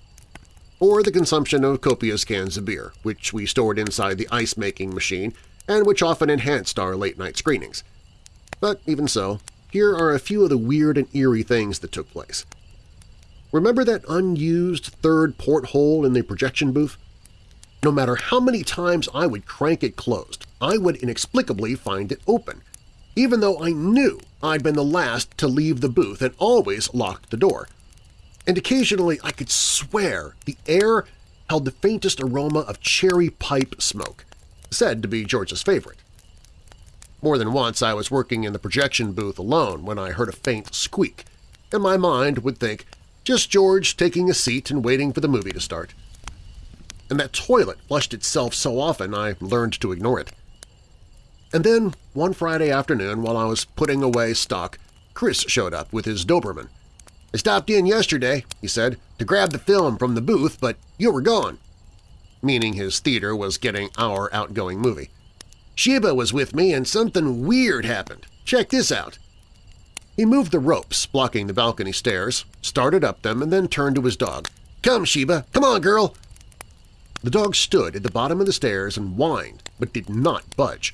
Or the consumption of copious cans of beer, which we stored inside the ice-making machine and which often enhanced our late-night screenings. But even so, here are a few of the weird and eerie things that took place. Remember that unused third porthole in the projection booth? No matter how many times I would crank it closed, I would inexplicably find it open, even though I knew I'd been the last to leave the booth and always locked the door. And occasionally I could swear the air held the faintest aroma of cherry pipe smoke, said to be George's favorite. More than once I was working in the projection booth alone when I heard a faint squeak, and my mind would think, just George taking a seat and waiting for the movie to start. And that toilet flushed itself so often I learned to ignore it. And then, one Friday afternoon, while I was putting away stock, Chris showed up with his Doberman. I stopped in yesterday, he said, to grab the film from the booth, but you were gone. Meaning his theater was getting our outgoing movie. Sheba was with me and something weird happened. Check this out. He moved the ropes blocking the balcony stairs, started up them, and then turned to his dog. Come, Sheba! Come on, girl! The dog stood at the bottom of the stairs and whined, but did not budge.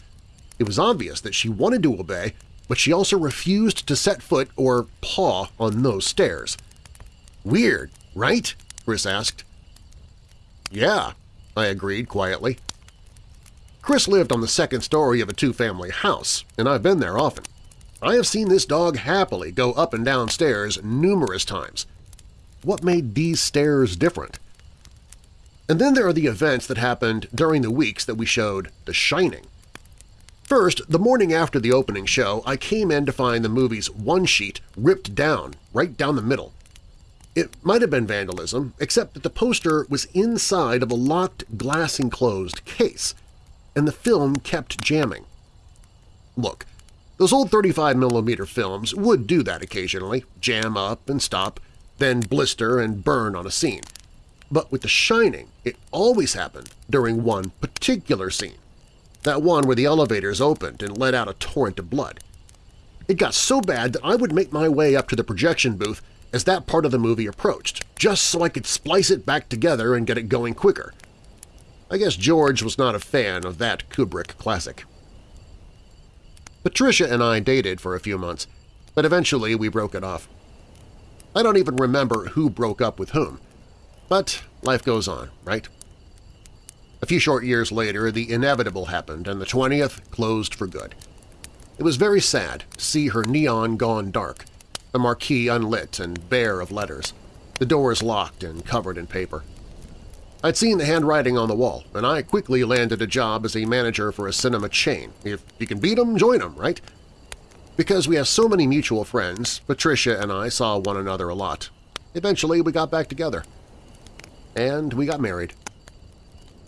It was obvious that she wanted to obey, but she also refused to set foot or paw on those stairs. Weird, right? Chris asked. Yeah, I agreed quietly. Chris lived on the second story of a two-family house, and I've been there often. I have seen this dog happily go up and down stairs numerous times. What made these stairs different? And then there are the events that happened during the weeks that we showed The Shining. First, the morning after the opening show, I came in to find the movie's one sheet ripped down, right down the middle. It might have been vandalism, except that the poster was inside of a locked glass-enclosed case, and the film kept jamming. Look, those old 35mm films would do that occasionally, jam up and stop, then blister and burn on a scene. But with The Shining, it always happened during one particular scene, that one where the elevators opened and let out a torrent of blood. It got so bad that I would make my way up to the projection booth as that part of the movie approached, just so I could splice it back together and get it going quicker. I guess George was not a fan of that Kubrick classic. Patricia and I dated for a few months, but eventually we broke it off. I don't even remember who broke up with whom. But life goes on, right? A few short years later, the inevitable happened and the 20th closed for good. It was very sad to see her neon gone dark, the marquee unlit and bare of letters, the doors locked and covered in paper. I'd seen the handwriting on the wall, and I quickly landed a job as a manager for a cinema chain. If you can beat 'em, join 'em, right? Because we have so many mutual friends, Patricia and I saw one another a lot. Eventually, we got back together and we got married.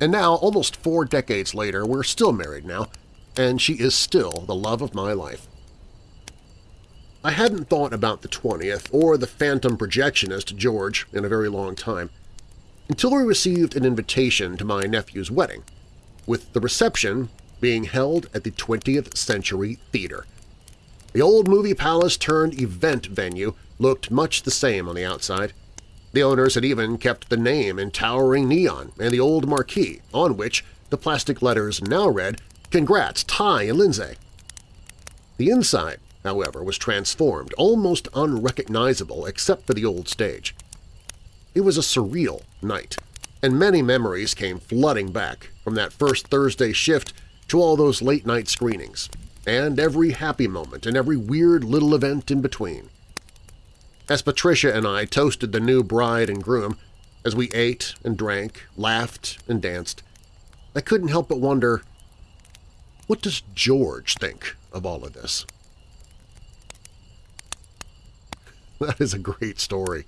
And now, almost four decades later, we're still married now, and she is still the love of my life. I hadn't thought about the 20th or the phantom projectionist George in a very long time, until we received an invitation to my nephew's wedding, with the reception being held at the 20th Century Theater. The old movie palace turned event venue looked much the same on the outside, the owners had even kept the name in towering neon and the old marquee, on which the plastic letters now read, Congrats, Ty and Lindsay. The inside, however, was transformed, almost unrecognizable except for the old stage. It was a surreal night, and many memories came flooding back from that first Thursday shift to all those late-night screenings, and every happy moment and every weird little event in between. As Patricia and I toasted the new bride and groom, as we ate and drank, laughed and danced, I couldn't help but wonder, what does George think of all of this? That is a great story.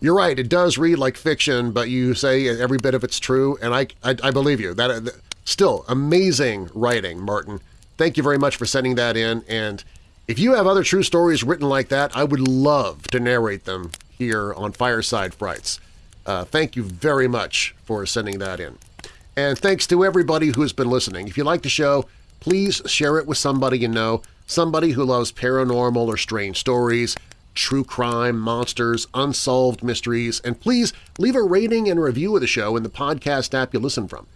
You're right, it does read like fiction, but you say every bit of it's true, and I, I, I believe you. That, uh, that Still, amazing writing, Martin. Thank you very much for sending that in, and if you have other true stories written like that, I would love to narrate them here on Fireside Frights. Uh, thank you very much for sending that in. And thanks to everybody who has been listening. If you like the show, please share it with somebody you know, somebody who loves paranormal or strange stories, true crime, monsters, unsolved mysteries, and please leave a rating and review of the show in the podcast app you listen from.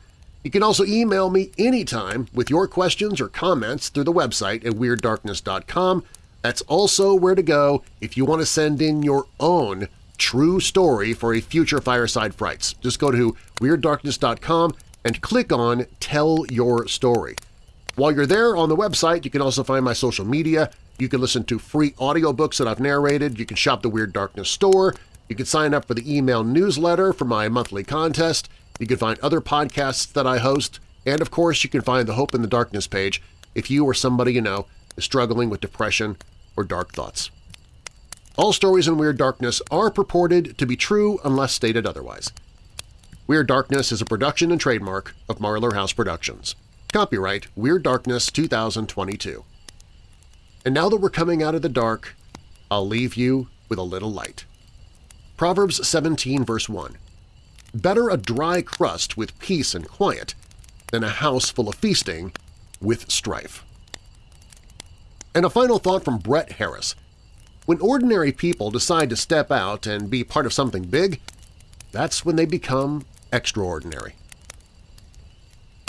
You can also email me anytime with your questions or comments through the website at WeirdDarkness.com. That's also where to go if you want to send in your own true story for a future Fireside Frights. Just go to WeirdDarkness.com and click on Tell Your Story. While you're there on the website, you can also find my social media. You can listen to free audiobooks that I've narrated. You can shop the Weird Darkness store. You can sign up for the email newsletter for my monthly contest. You can find other podcasts that I host, and of course you can find the Hope in the Darkness page if you or somebody you know is struggling with depression or dark thoughts. All stories in Weird Darkness are purported to be true unless stated otherwise. Weird Darkness is a production and trademark of Marlar House Productions. Copyright Weird Darkness 2022. And now that we're coming out of the dark, I'll leave you with a little light. Proverbs 17 verse 1 Better a dry crust with peace and quiet than a house full of feasting with strife. And a final thought from Brett Harris. When ordinary people decide to step out and be part of something big, that's when they become extraordinary.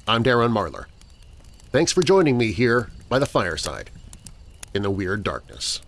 I'm Darren Marlar. Thanks for joining me here by the fireside in the Weird Darkness.